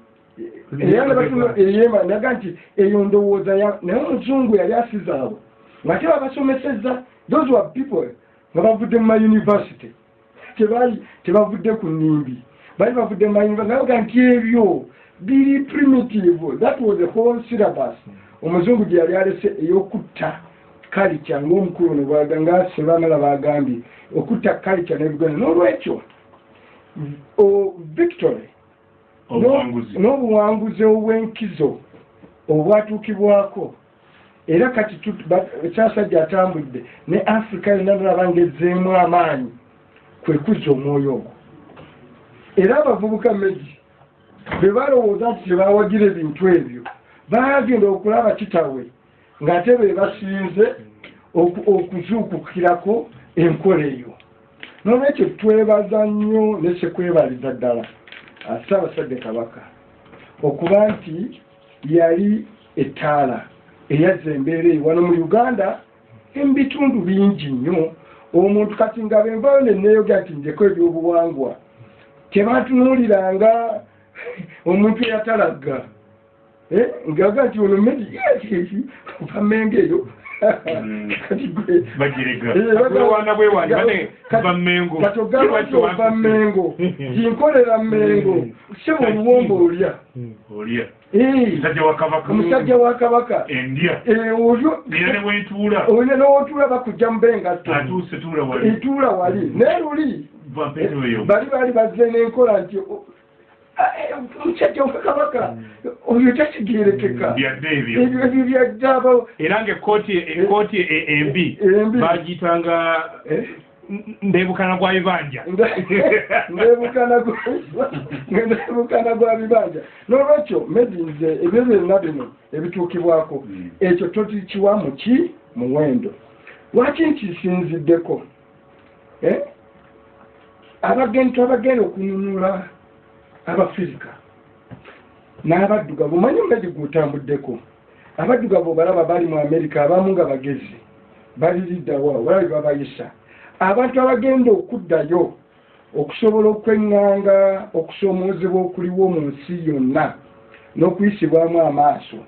era ne batuno- eyema naga nti eyo ndowooza naye omuzungu yali asizaabo nga te babasomesezza those were people nga bavudde mu mayunivasity tebavudde ku nnimbi. Baali bavudde mu mayunivasity naga nti ebyo biri primitive. That was the whole syllabus. Omuzungu gye yali alese ey'okutta kalica ng'omukulu ne bwaga nga sebamala bagambye okutta kalica n'ebiganda n'olwekyo o- victory obuwanguzi. no- n'obuwanguzi obw'enkizo obwatuukibwako. Era kati ekyasajja atambudde ne africa yonna nalaba ngezzeemu amaanyi kwe kuzza omwoyo ogwo. Era abavubuka megi bwe balowooza nti tebawagira ebintu ebyo bagenda okulaba kitawe ng'ate be basinze oku- okuzuukukirako enkola eyo. N'olwekyo twebaza nnyo ne sekwebaliza ddala ssaabasajja kabaka okuba nti yali ettaala eyazza embeera eyo wano mu uganda emu bitundu bingi nnyo. Omuntu kati nga benvayo neneeyogera nti njeko ebyobuwangwa tebatunuuliranga omuntu eyatalagga Eh, ngaga nti ono medi ova mengo eyo va Mengo. ova mengo sebo oluwombo olya. Olya. Eh, omusajja wa kabaka. Eh, olyo nera ne bwentuula olina n'otuula bakujja mu bengatto atuuse tuula wali. Etuula wali. Naye luli. Bali baali bazze n'enkola nti o- ah, eh, omusajja wa kabaka oyo takitegerekeka byadde ebyo ebyo ebyo byaddaaba era ngaekkooti ekkooti e- embi bagiyitanga Eh? ndebukana gwa bibanja ndebukana gwa bibanja n'olwekyo medi nze ebyo byonna bino ebituukibwako Mm. ekyo totikiwa muki muwendo lwaki nkisinziddeko Eh? abagenyi twabagenda okununula abafirika n'abaddugavu. Omanyi medi gutambuddeko abaddugavu obalaba bali mu amerika abamu nga bagezi baliriddawa balabi babayisa. Abantu abagenda okuddayo okusobola okweŋŋanga okusoomoozebwa okuliwo mu nsi yonna n'okuyisibwamu amaaso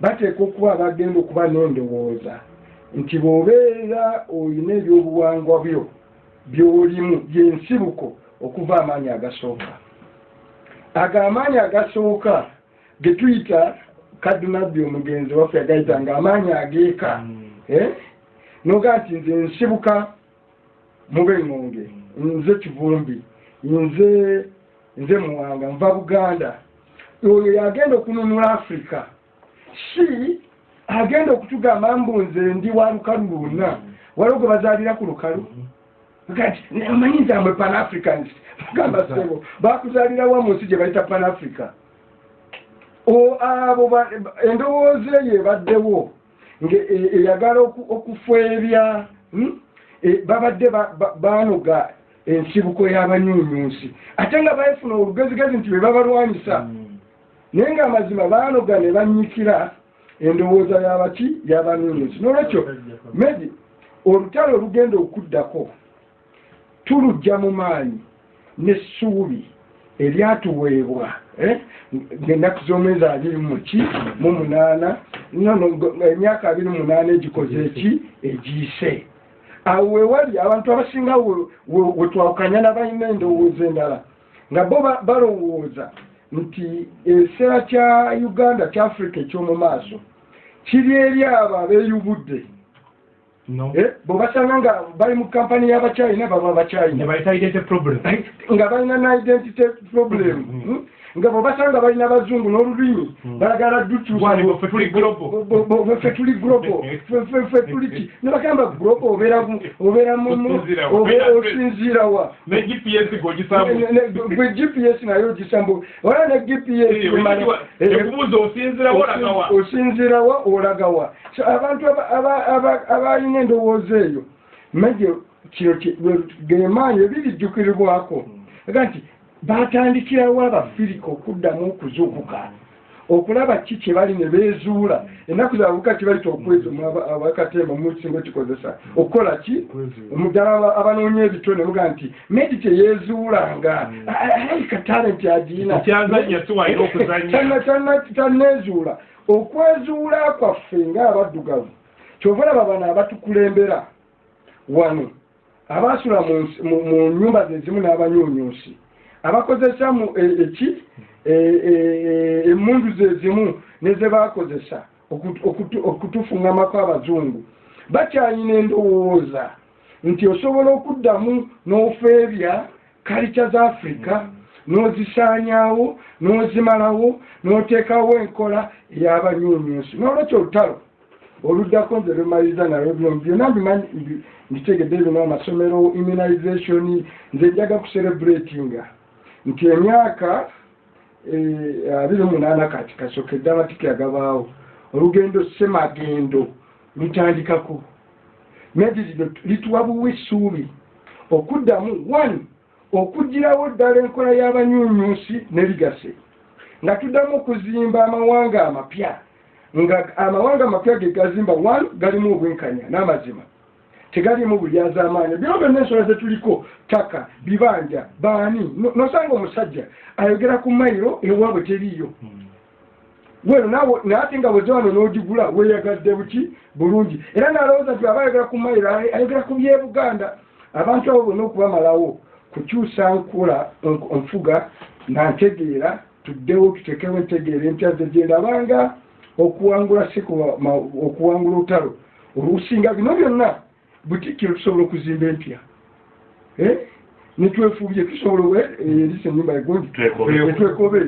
bateeka okuba abagenda okuba n'endowooza nti bw'obeera olina ebyobuwangwa byo by'olimu byensibuko okuva amaanyi agasooka ago amaanyi agasooka ge tuyita kadunabbi omugenzi waffe yagayita nga amaanyi ageeka Eh? noga nti nze nsibuka mube ŋŋonge nze kivumbi nze nze muwanga nva buganda. Oyo yagenda okununula africa si agenda okutugamba mbu nze ndi wa lukalu lwonna waliwo gwe bazaalira ku lukalu kati omanyi nze amwe pan africans gamba sebo bakuzaalirawo mu nsi gye bayita pan africa O- abo endowooza eyo ebaddewo e- eyagala oku- okufeebya hmm? E, babadde ba- ba- banoga ensibuko y'abanyunyunsi ate nga bayifuna olugezigezi nti be babalwanyisa. Naye ng'amazima baanoga ne bannyikira endowooza y'abaki y'abanyunyunsi n'olwekyo medi olutalo olugenda okuddako tulujja mu maanyi n'essuubi eryatuweebwa eh, ng'ennaku z'omwezi abiri muki mu munaana emyaka abiri mu munaana egikoze eki? Egiyise. Awo wewali abantu abasinga we- we- wetwawukanya n'abalina endowooza endala nga bo ba- balowooza nti ekiseera kya uganda kya africa ekyomu maaso kiri eri abo abeeyubudde Eh, bwe basanga nga bali mu kampani y'abakyayina baba problem. Nga balina na identity problem. Mm. Hmm? Nga bwebasanga balina abazungu n'olulimi balagala Bwali bwe ffe tuli global. ffe tuli global. Ffe- ffe- ffe tuli ki? Nebagamba global obeera Osinziira wa? wa ne gps Ne- ne- gwe gps nayo ogisambu wala ne gps emala- eh, ekubuuza osinzira wolagawa osinziira wa? olagawa so abantu aba- aba- aba- abalina endowooza eyo maje kino gemaanyi ebirijjukiribwako aga nti batandikirawo abafirika okuddamu okuzuukuka? Okulaba ki kye bali ne beezuula? Ennaku zabuka kibalita okwezumu abakatemba mukisinga kikozesa okukola ki? Muddala aba- abanoonya ebitone muga nti medi teyeezuulanga alayika talenti agiina tanneezuula. Okwezuula kwaffe ng'abaddugavu kyova olaba bano abatukulembera. Wano abaasula mu nyumba ze zimu n'abanyuunyuusi abakozesa mu eki e- e- e- emmundu ze zimu ne ze baakozesa okutu- okutu- okutufuŋŋamako abazungu. Bakyalina endowooza nti osobola okuddamu n'ofeebya kalica za afirika n'ozisaanyaawo n'ozimalawo n'oteekawo enkola ey'abanyuunyuusi n'olwekyo olutalo oluddako nze lumaliriza nalwo byomu byonna mbimanyi mbi- mbitegedde bino amasomero immunization nze njaga kucelebratinga nti emyaka eh, abiri munaana kati kasokedde amatike agabaawo olugendo semagendo lutandikako. Medi lino lituwa buwa essuubi okuddamu one okugirawo ddala enkola y'abanyuunyuusi ne ligase. Nga tuddamu okuzimba amawanga amapya. Nga amawanga amapya ge gazimba one galimu obwenkanya n'amazima tegalimu bulyazaamaanyi bino byonna ensonga zetuliko taka bibanja baani No- nosanga omusajja ayogera ku mayiro ewaabwe teriiyo. Weno nawe naate nga bweze wano n'ogigula weeyagadde buki? Bulungi. Era n'alowooza nti aba ayogera ku mayiro ay- ayogera ku byebuganda abantu abo bonna okubamalawo kukyusa nkula nk- nfuga nantegeera tuddewo tutekewo entegeera empya ze gyendabanga okuwangula si okuwangula olutalo olusinga bino byonna butikiro tusobola okuzimba empya. Eh? netwefuubye tusobola erisa enyumba egundi Twekobe. etwekobe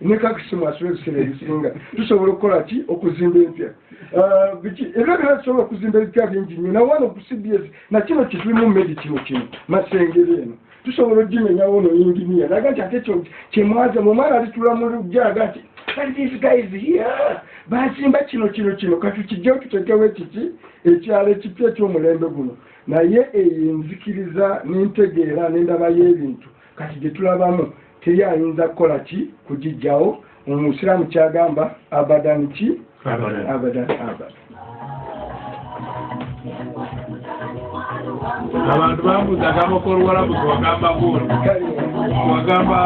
nekakisimasu ebiseera ebisinga. Tusobola okukola ki? Okuzimba empya. Ebyo byona tusobola okuzimba ebipya bingi nnyo. Nawano ku cbs nakino kituli medi kino kino masengere eno. Tusobola ogimenyawo no inginiya naga nti ate kyemwaza mumwana alitula mu lujjaga nti "But these guys here bazimba kino kino kino katukijjewo tutekewo ekiki? Ekyalo ekipya ekyomulembe guno. Naye eyo enzikiriza n'entegeera n'endaba y'ebintu. Kati gye tulabamu teri ayinza kukola ki? Kugijjawo omusiraamu kyagamba abadan ki? Abadan. abadan abantu bambuzaga amako oluwalabu gewagamba guno kale wagamba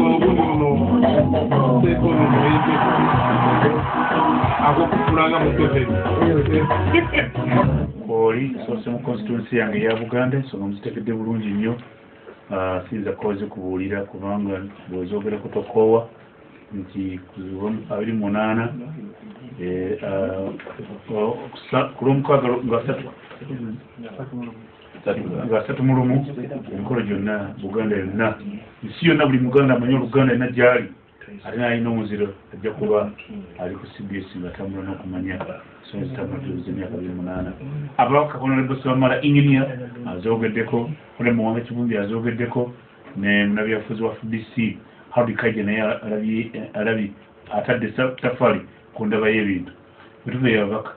obuno ono seeko ono noyite akokukulanga museveni oli soose mu constituency yange eya buganda ensonga muzitekedde bulungi nnyo. Ah, siyinza kukoze kubuulira kubanga bwezoogerako tokoowa nti abiri munaana eh, ah, ku lwomukaaga nga satu nga satu mu lumu emikolo gyonna buganda yonna nsi yonna buli muganda amanyi oluganda yonna gyali ate nalina omuziro ajja kuba ali ku cbs nga tambula n'okumanya ensonga zitamatiriza emyaka abiri munaana. Ababaka honorable sibamala engineer azoogeddeko ole muwanga kivumbi azoogeddeko ne munabyafuzi wa fdc howdy kaje naye alabye atadde tafali ku ndaba y'ebintu. Bwetuva yababaka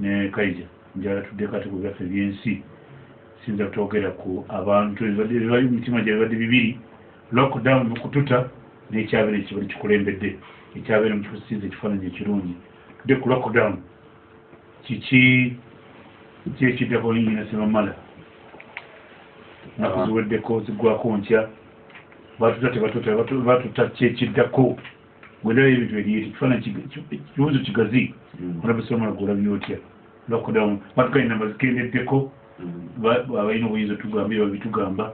ne kaija njala tuddeko ate ku byaffe byensi sinza kutogera ku abantu ebibali mu mitima gye bibadde bibiri lockdown kututa n'ekyabeera ekibali kikulembedde. Ekyabeera mu kikusinza ekifaananyi ekirungi. Tudde ku lockdown kiki kyekiddako linyina sebamala naku ziweddeko ziggwako ntya batuta tebatuta batu- batuta kyekiddako bwendaba ebintu eryeti kifaananyi kiga- ki- kibuuzo kigazi. Olabesomala gwolabye otya? Lockdown batugalinamba zikendeddeko. ba- abalina obuyinza otugambye babitugamba.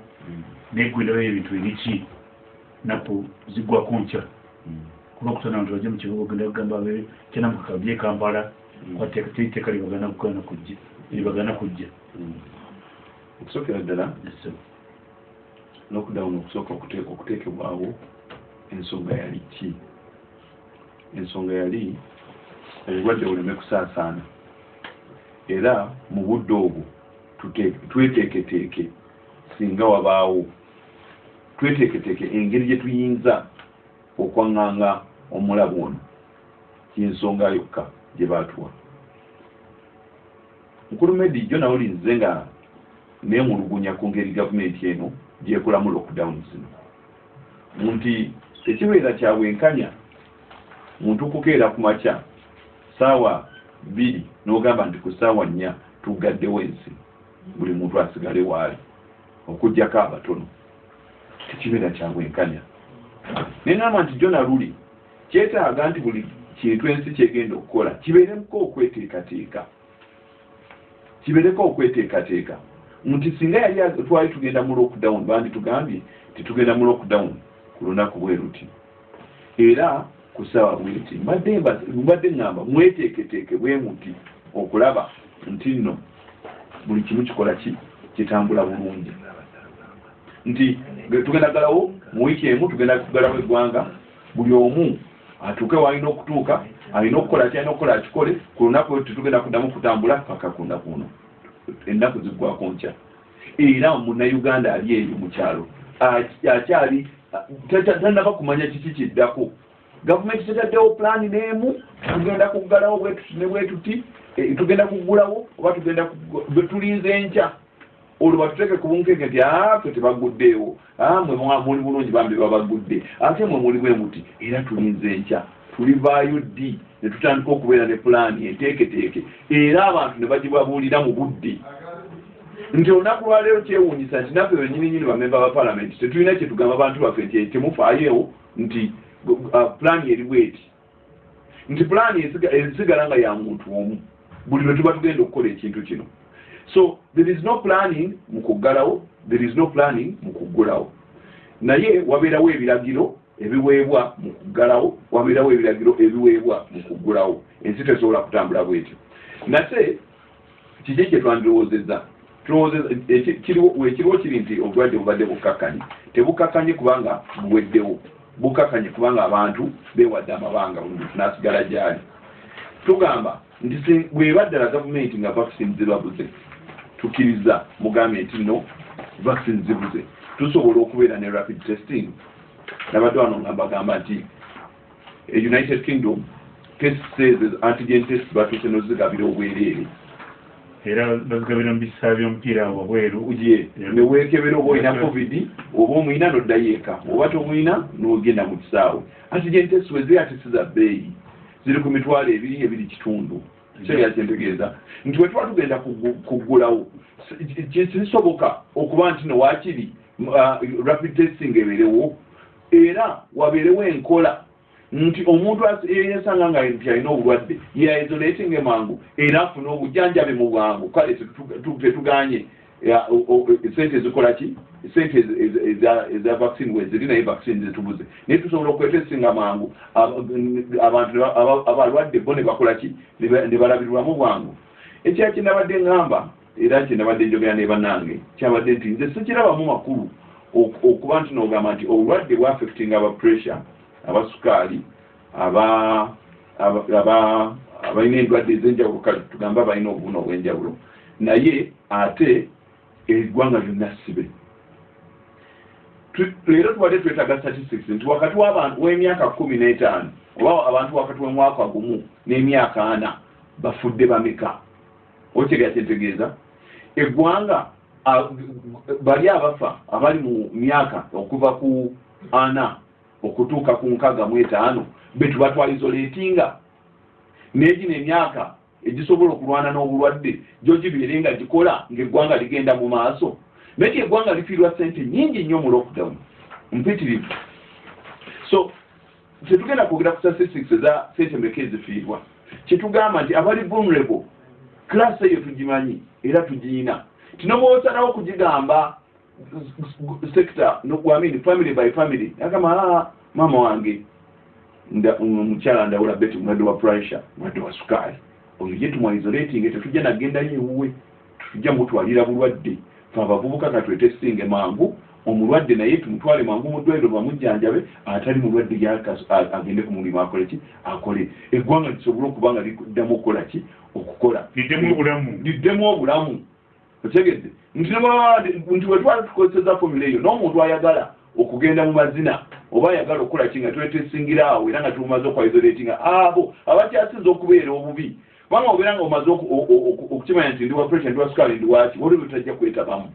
Naye gwendaba ebintu eriki naku ziggwako nkya. Kulwokutana nti bajja mu kibuga ogenda kugamba abe kyanamukaka bye kampala kwateeka teriteeka libagana kugana kujja libagana kujja. Okusookera ddala lockdown okusooka okute- okuteekebwawo ensonga yali ki? Ensonga yali obulwadde buleme kusaasaana. Era mu budde obwo tweteeketeeke singa wabaawo. Tweteeketeeke engeri gye tuyinza okwaŋŋanga omulabu ono yensonga yokka gye baatuwa. Mukulu medi jo nawulinze nga neemulugunya ku ngeri gavumenti eno gyekolamu lockdown zino. Nti ekibeera kya bwenkanya muntu kukeera ku makya saawa bbiri n'ogamba nti ku saawa nnya tugaddewo ensi buli muntu asigale waali. Okugjako abatono tekibeera kya bwenkanya neŋamba nti jona luli kyetaaga nti buli kintu ensi kyegenda okukola kibeeremuko okweteekateeka. Kibeereko okweteekateeka. Nti singa yali twali tugenda mu lockdown bandi tugambye titugenda mu lockdown ku lunaku bwe ruti era ku ssaawa bweti mbadde mba- mbadde ŋŋamba mweteeketeeke bwe muti okulaba nti nno buli kimu kikola ki? Kitambula bulungi. Nti ge- tugenda galawo mu wiiki emu tugenda kugalawo eggwanga buli omu atuuke waalina okutuuka alina okukola ki alina okukola akikole ku lunaku tetugenda kuddamu kutambula paka ku lunaku luno ennaku ziggwako nkya. Era munnayuganda ali eyo mu kyalo. Akyali ta- ta- tanaba kumanya kiki kiddako. Gavumenti tetaddewo pulaani n'emu tugenda kuggalawo bwetuti ne bwetuti tugenda kuggulawo oba tugenda kuggu- bwe tulinze nkya olwo batuteeke ku bunkeke nti afe tebaguddeewo. Mwe mwa- muli bulungi bambi babagudde ate mwe muli bwe muti era tulinze nkya tulivaayo ddi ne tutandika okubeera ne pulaani enteeketeeke era abantu ne bagibabuulira mu budde. Nti olunaku lwaleero kyewuunyisa nti naffe benyini nyini bamemba ba palamenti tetulina kyetugamba abantu baffe nti temufaayewo nti uh, pulaani eri bweti. Nti pulaani esiga- esigala nga ya muntu omu buli lwe tuba tugenda okukola ekintu kino. So there is no planning mu kuggalawo there is no planning mu kuggulawo. Naye wabeerawo ebiragiro ebiweebwa mu kuggalawo wabeerawo ebiragiro ebiweebwa mu kuggulawo. Ensi tesobola kutambula bwetyo. Nate kiki kye twandirowoozezza tulowoozezza eki- kiriwo wekiriwo kiri nti obulwadde bubadde bukkakkanye tebukakkanye kubanga buweddewo. Bukakkanye kubanga abantu beewadde amabanga buli muntu n'asigala gyali tugamba nti bweba ddala gavumenti nga vaccine zibabuze tukkiriza mugambe nti no vaccine zibuze. Tusobola okubeera ne rapid testing. Nabadde wano nga mbagamba nti e united kingdom test says antigen test batuuse nozigabira obwereere era bazigabira mu bisaa by'omupiira wabweru ye neweekebera oba olina covid oba omwina noddayo eka oba tomwina nogenda mu kisaawe. Antigen test weziri ate siza bbeeyi ziri ku mitwalo ebiri ebiri kitundu. Kyera kyentegeeza nti bwe tuba tugenda kuggu- kuggulawo kisoboka okuba nti nowakiri rapid testing ebeerewo? Era wabeerewo enkola. Nti omuntu eyesanga nga nti alina obulwadde yaisolating mangu era afune obujjanjabi mu bwangu. Kale tetu- tu- tetuganye ya, o- o- sente ezikola ki sente ez- ez- eza- vaccine weziri naye vaccine zetubuze naye tusobola okwetesinga mangu aba- abantu abalwadde bo ne bakola ki ne ba- ne balabirwamu bwangu ekya kyenabadde ŋŋamba era kyenabadde njogera ne bannange kyabadde nti nze sikirabamu makulu ok- okuba nti nogamba nti obulwadde bwa affecting aba pressure aba aba- abalina endwadde ez'enjawulo kale tugambe abalina obubuna obw'enjawulo. Naye ate eggwanga lyonna sibe leero tubadde twetaaga statistics nti wakati w'emyaka kumi n'etaano oba abantu wakati w'omwaka gumu n'emyaka ana bafudde bameka okitegera kyentegeeza eggwanga bali abafa abali mu myaka okuva ku ana okutuuka ku nkaaga mu etaano betuba twaisoletinga negino emyaka egisobola okulwana n'obulwadde gyo gibeere nga gikola ng'eggwanga ligenda mu maaso. Naye eggwanga lifiirwa sente nyingi nnyo mu lockdown. Mpitirivu. So tetugenda kwogera ku statistics eza sente meka ezifiirwa kyetugamba nti abali vulnerable class eyo tugimanyi era tugiyina. Tinobwosalawo kugigamba sector no, I mean, family by family agamba "Ah, maama wange omukyala ndawula beti mulwadde wa pressure mulwadde wa sukaali oyo ye tumwaisolating tetujja nagendayo ewuwe tetujja mutwalira bulwadde. Fe abavubuka katwetestinge mangu omulwadde naye tumutwale mangu mu ddwaliro bamujjanjabe atali mulwadde agende ku mulimu akole ki? Akole. Eggwanga lisobole okuba nga liddamu okukola ki? Okukola. Liddemu obulamu. Otegedde nti nebaba nti bwe twali tukozeseza formula eyo n'omuntu ayagala okugenda mu mazina oba ayagala okukola ki nga twetesingira awo era nga tumaze okwaisolatinga abo abakyasinza okubeera obubi kubanga obeera nga omaze okukimanya nti ndi wa pressure ndi wa sukaali ndi waki waliwo tajja kwetabamu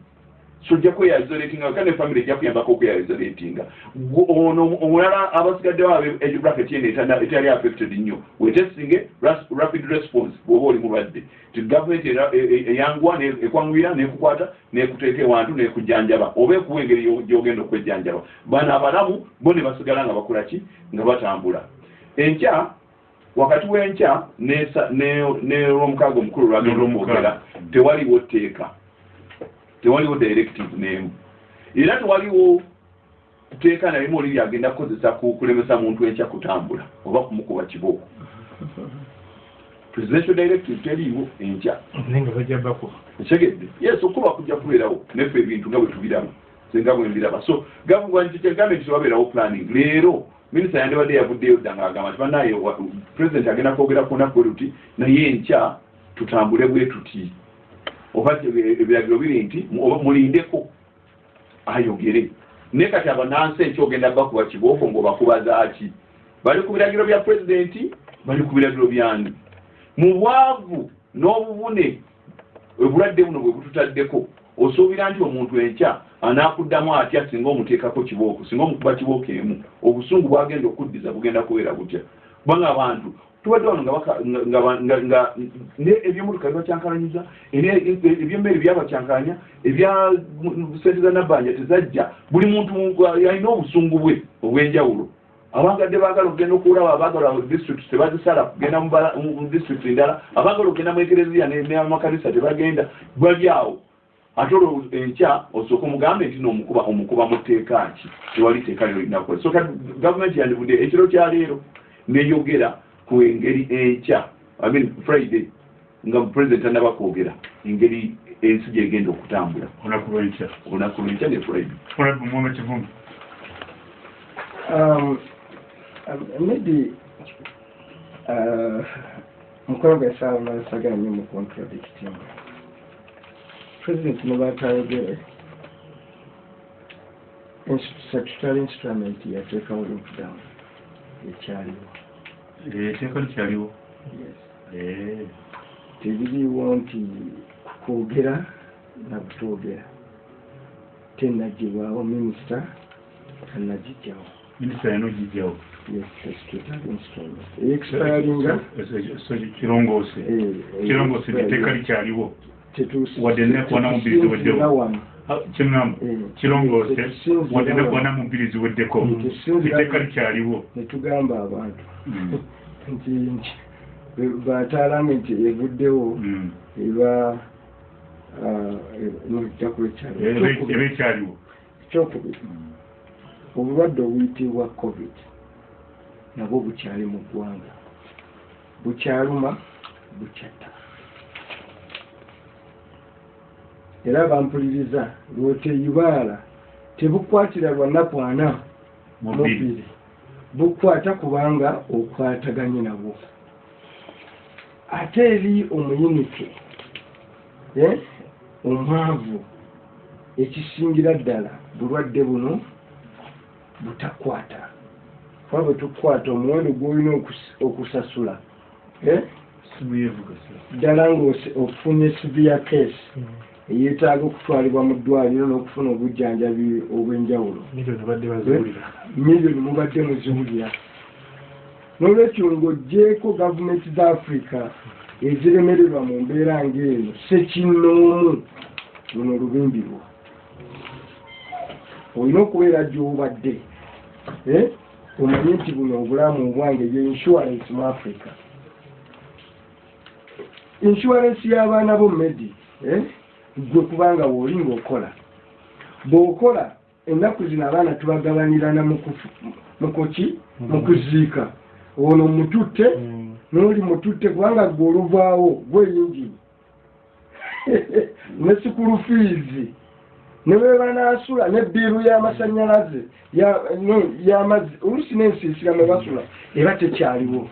so ojja kweyaisolatinga kandi efamily ejja kuyambako okweyaisolatinga ono omulala abasigaddewo abe age bracket yene etali affected nnyo wetesinge rapid response bw'oba oli mulwadde. Ti gavumenti e- e- eyanguwa ekwanguyira nekukwata nekuteeka ewantu nekujjanjaba oba ekuwa engeri yo- gyogenda okwejjanjaba. Bano abalamu bo ne basigala nga bakola ki? Nga batambula. Enkya wakati w'enkya n'esa- ne- n'olwomukaaga omukulu lwagenda okwogera tewaliwo tteeka. Tewaliwo directive n'emu. Era tewaliwo teeka nalimu oli lyagenda kukozesa ku- kulemesa muntu enkya kutambula oba kumukuba kibooko. Presidential directive teriiwo enkya. Naye nga bajja bakuba. Ekegedde yes okuba kujja kubeerawo neffe ebintu nga bwe tubiraba senga bwe mbiraba. So gavumenti tewabeerawo planning. Leero minisita yandibadde yavuddeyo dda ng'agamba nti banaye president agenda kwogera ku lunaku lwe luti naye enkya tutambule bwe tuti. Oba ebiragiro biri nti mulindeko ayogere. Naye kati abanansi enkya ogenda bakuba kibooko ng'obakubazaaki bali ku biragiro bya pulezidenti bali ku biragiro byani? Mu bwavu n'obubune obulwadde buno bwe bututaddeko osuubira nti omuntu enkya anaakuddamu atya singa omuteekako kibooko singa omukuba kibooko emu? Obusungu bwagenda okuddiza bugenda kubeera butya? Kubanga abantu tubadde wano nga ebyomotoka bibakyankalanyiza ene- ebyemmere byabakyankalanya ebya sente za nabbanja tezajja buli muntu alina obusungu bwe obw'enjawulo. Abagadde baagala okugenda okulaba abaagala district tebazisala kugenda mu mu mu district ndala abaagala okugenda mu ekereziya n'amakanisa tebagenda bali awo ate olwo enkya osooka omugambe nti nomukuba omukuba mu tteeka ki? Tewali tteeka lyolina kukola. So kati gavumenti yandivudde ekiro kya leero neyogera ku engeri enkya. I mean friday nga president anaba kwogera engeri ensi gyegenda okutambula. Olunaku lwenkya olunaku lwenkya ne friday. Olabba muwome kivumbi Um, um, maybe uh, mukolo gwe saawa nasagala nnyo mu contradicting president ne batayogere statutory instrument yateekawo lockdown ekyaliwo eteeka likyaliwo yes. Tebiriwo nti kwogera na butwogera tenagibwawo minisita tanagijjawo minisita yano gijjawo yes statutory instrument. Expiringa so kirongoose kirongoose etteeka likyaliwo wadde nekubona mu bbiri ziweddewo wano. Ah, kyeŋŋamba Eh, kirongoose wadde wano. nekubona mu bbiri ziweddeko Mm, tetusinzira etteeka wano. likyaliwo netugamba abantu. Mm. nti nti batalamenti evuddewo Mm. eba nolujaku Eba- eba ekyaliwo kyokubiri obulwadde obuyitibwa covid nabwo bukyali mu ggwanga. Bukyaluma bukyatta era bampuliriza lwoteyibaala tebukwatira lwanaku ana mubiri bukwata kubanga okwataganye nabwo. Ate eri omuyinike eh, omwavu ekisingira ddala bulwadde buno butakwata. Kuba bwe tukwata omuwendo gwolina okus- okusasula eh, simu yevuga ddala ng'ofunye severe case eyeetaaga okutwalibwa mu ddwaliro n'okufuna obujjanjabi obw'enjawulo. Baziwulira. Miliyoni mubadde muziwulira. N'olwekyo ng'oggyeko gavumenti za afurika eziremererwa mu mbeera ng'eno sekinnoomu. Luno lubimbirwa olina okubeera gy'obadde eh? omanye nti buno obulamu obwange ye insurance mu africa. Insurance y'abaana bo medi eh? Gwe kubanga wooli ng'okola bw'okola ennaku zino abaana tubagabanirana mu kufu- mu kuki? Mu kuziika. Ono mututte n'oli mututte kubanga gwe oluvaawo gweyingini ne sikulu fiizi. Ne bwe banaasula nebbiiru y'amasanyalaze y'amazzi oluusi n'ensiisira mwe basula eba tekyaliwo.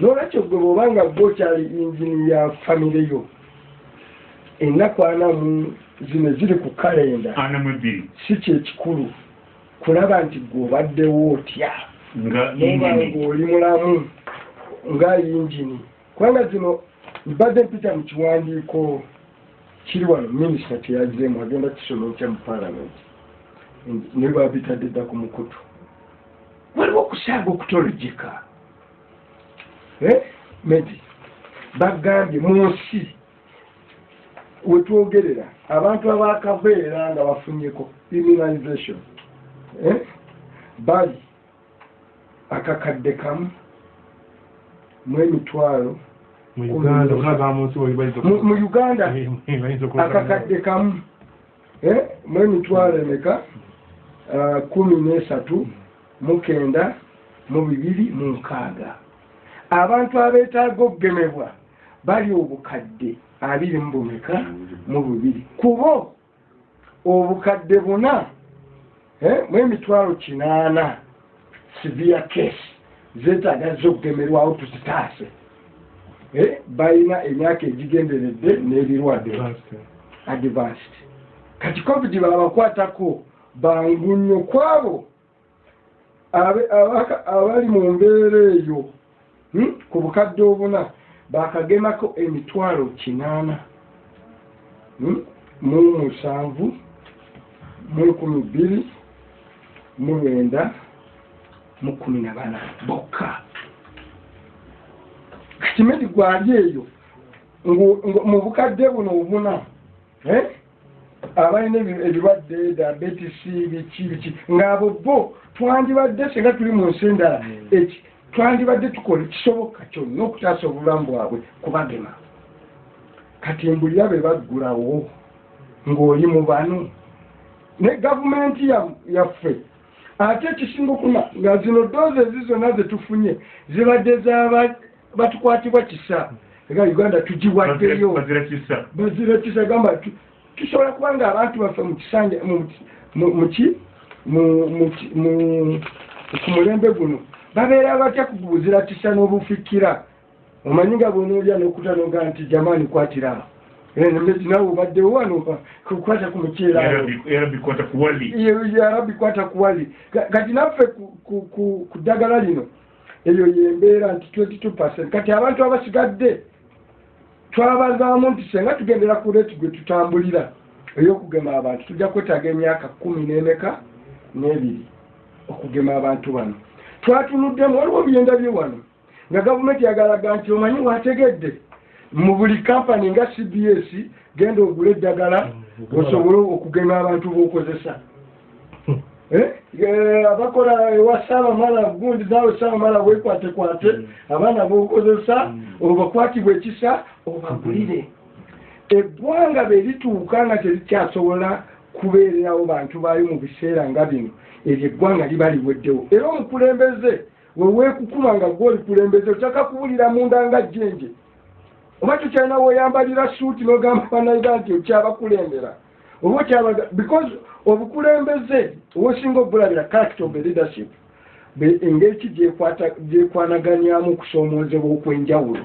N'olwekyo gwe bw'obanga gwe okyali injini ya famire yo ennaku ana mu zino ziri ku kalenda. Si kyekikulu kulaba nti gwe obaddewo otya? Nga noba injini ng'oli mulamu nga yinjini. Kubanga zino mbadde mpita mu kiwandiiko kiri wano minisita teyazzeemu agenda kisoma ekya mu paalamenti ne babitadde dda ku mukutu. Waliwo okusaaga okutolojeka. Eh? medi bagambye mu nsi wetwogerera abantu abakabeera nga bafunyeko immunization eh? bali akakadde kamu mu emitwalo mu uganda akakadde kamu eh, mu emitwalo emeka? Ah, kumi n'esatu mu kenda mu bibiri mu nkaaga. Abantu abeetaaga okugemebwa bali obukadde abiri mu bumeka mu bubiri. Kubo obukadde buna mu emitwalo kinaana severe case zeetaaga z'okugemerwawo tuzitaase. Balina emyaka egigenderedde n'ebirwadde. Advanced. Kati covid babakwatako bangu nnyo kwabo. Abali mu mbeera eyo hmm, ku bukadde obuna bakagemako emitwalo kinaana hmm, mu musanvu mu nkumi bbiri mu lwenda mu kumi na bana bokka. Kati medi gwali eyo mu bukadde buno obuna abalina ebi- ebirwadde diabetes biki biki ng'abo bo twandibadde singa tuli mu nsi endala. Eki twandibadde tukola ekisoboka kyonna okutaasa obulamu bwabwe kubagema kati mbulira be baggulawo ng'oli mu bano. Ne gavumenti ya- yaffe ate ekisinga okuna nga zino doozi ezi zonna ze tufunye zibadde zaba batukwatibwa kisa. Ega uganda tugiwaddeyo. Bazira kisa. Gamba tu- tusobola kuba nga abantu baffe mu kisanja mu- mu- muki mu- muki- mu- ku mulembe guno babeera batya kugubuzira kisa n'obufikira omanyi nga bwonoolya n'okutanoga nti jamaani kwatirawo nawe obaddewo wano kukwata ku muceera yarabi kwata kuwali kati naffe ku- ddagala lino eyo yembeera nti 22 kati abantu abasigadde twabazaamu nti senga tugendera ku leeti gwe tutambulira ey'okugema abantu tujja kwetaaga emyaka kumi n'emeka n'ebiri okugema abantu bano twatunuddemu waliwo ebyenda bye wano nga gavumenti yagalaga nti omanyi wategedde mu buli kampani nga cbs genda ogula eddagala osobole okugema abantu b'okozesa. Eh, eh, abakola ewa saabamala gundi naawe saabamala wekwatekwate abaana bokozesa obakwatibwa ekisa obagulire. Eggwanga bwe lituuka nga terikyasobola kubeererawo bantu baayo mu biseera nga bino eryo eggwanga liba liweddewo. Era omukulembeze weweekukuma nga gwe olikulembeze otaka kuwulira munda nga jjenje. Oba tokyalina weeyambalira suuti n'ogamba banayiga nti okyabakulembera? Oba okyabaga because obukulembeze obusinga obulabira character of leadership engeri ki gyekwanaganyamu okusoomoozebwa okw'enjawulo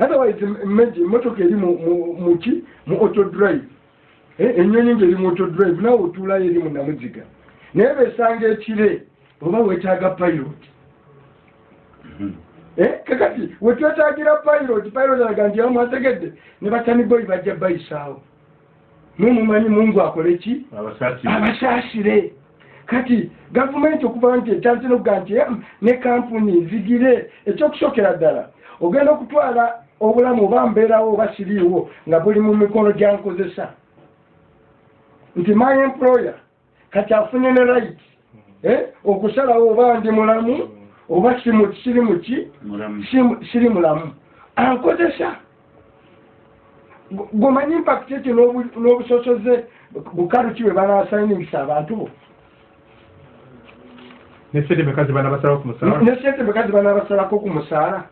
otherwise imagine emotoka eri mu- mu- muki mu auto drive. Eh, ennyonyi ngeri mu auto drive nawe otuulayo eri mu namuziga naye besanga ekire oba wetaaga pilot. Eh, kakati wetwetaagira pilot pilot alaga nti amwategedde ne bataniboyi bajja bayisaawo. Mumumanyi mungu akole ki? Abasaasire. Kati gavumenti okuva nti etandise nokuga nti "Em, ne kampuni zigire ekyokusookera ddala. Ogenda okutwala obulamu oba mbeerawo oba siriiwo nga buli mu mikono gyankozesa nti my employer kati afunye ne right eh, okusalawo oba ndi mulamu oba simu- siri muki siri mulamu. Ankozesa. Gumanyi impact ekyo n'obu- n'obusosoze bukalu ki bwe banasayiningisa abantu bo? Nesente meka zibana basalawo ku musaala? Ne sente bekazi banabasalako ku musaala?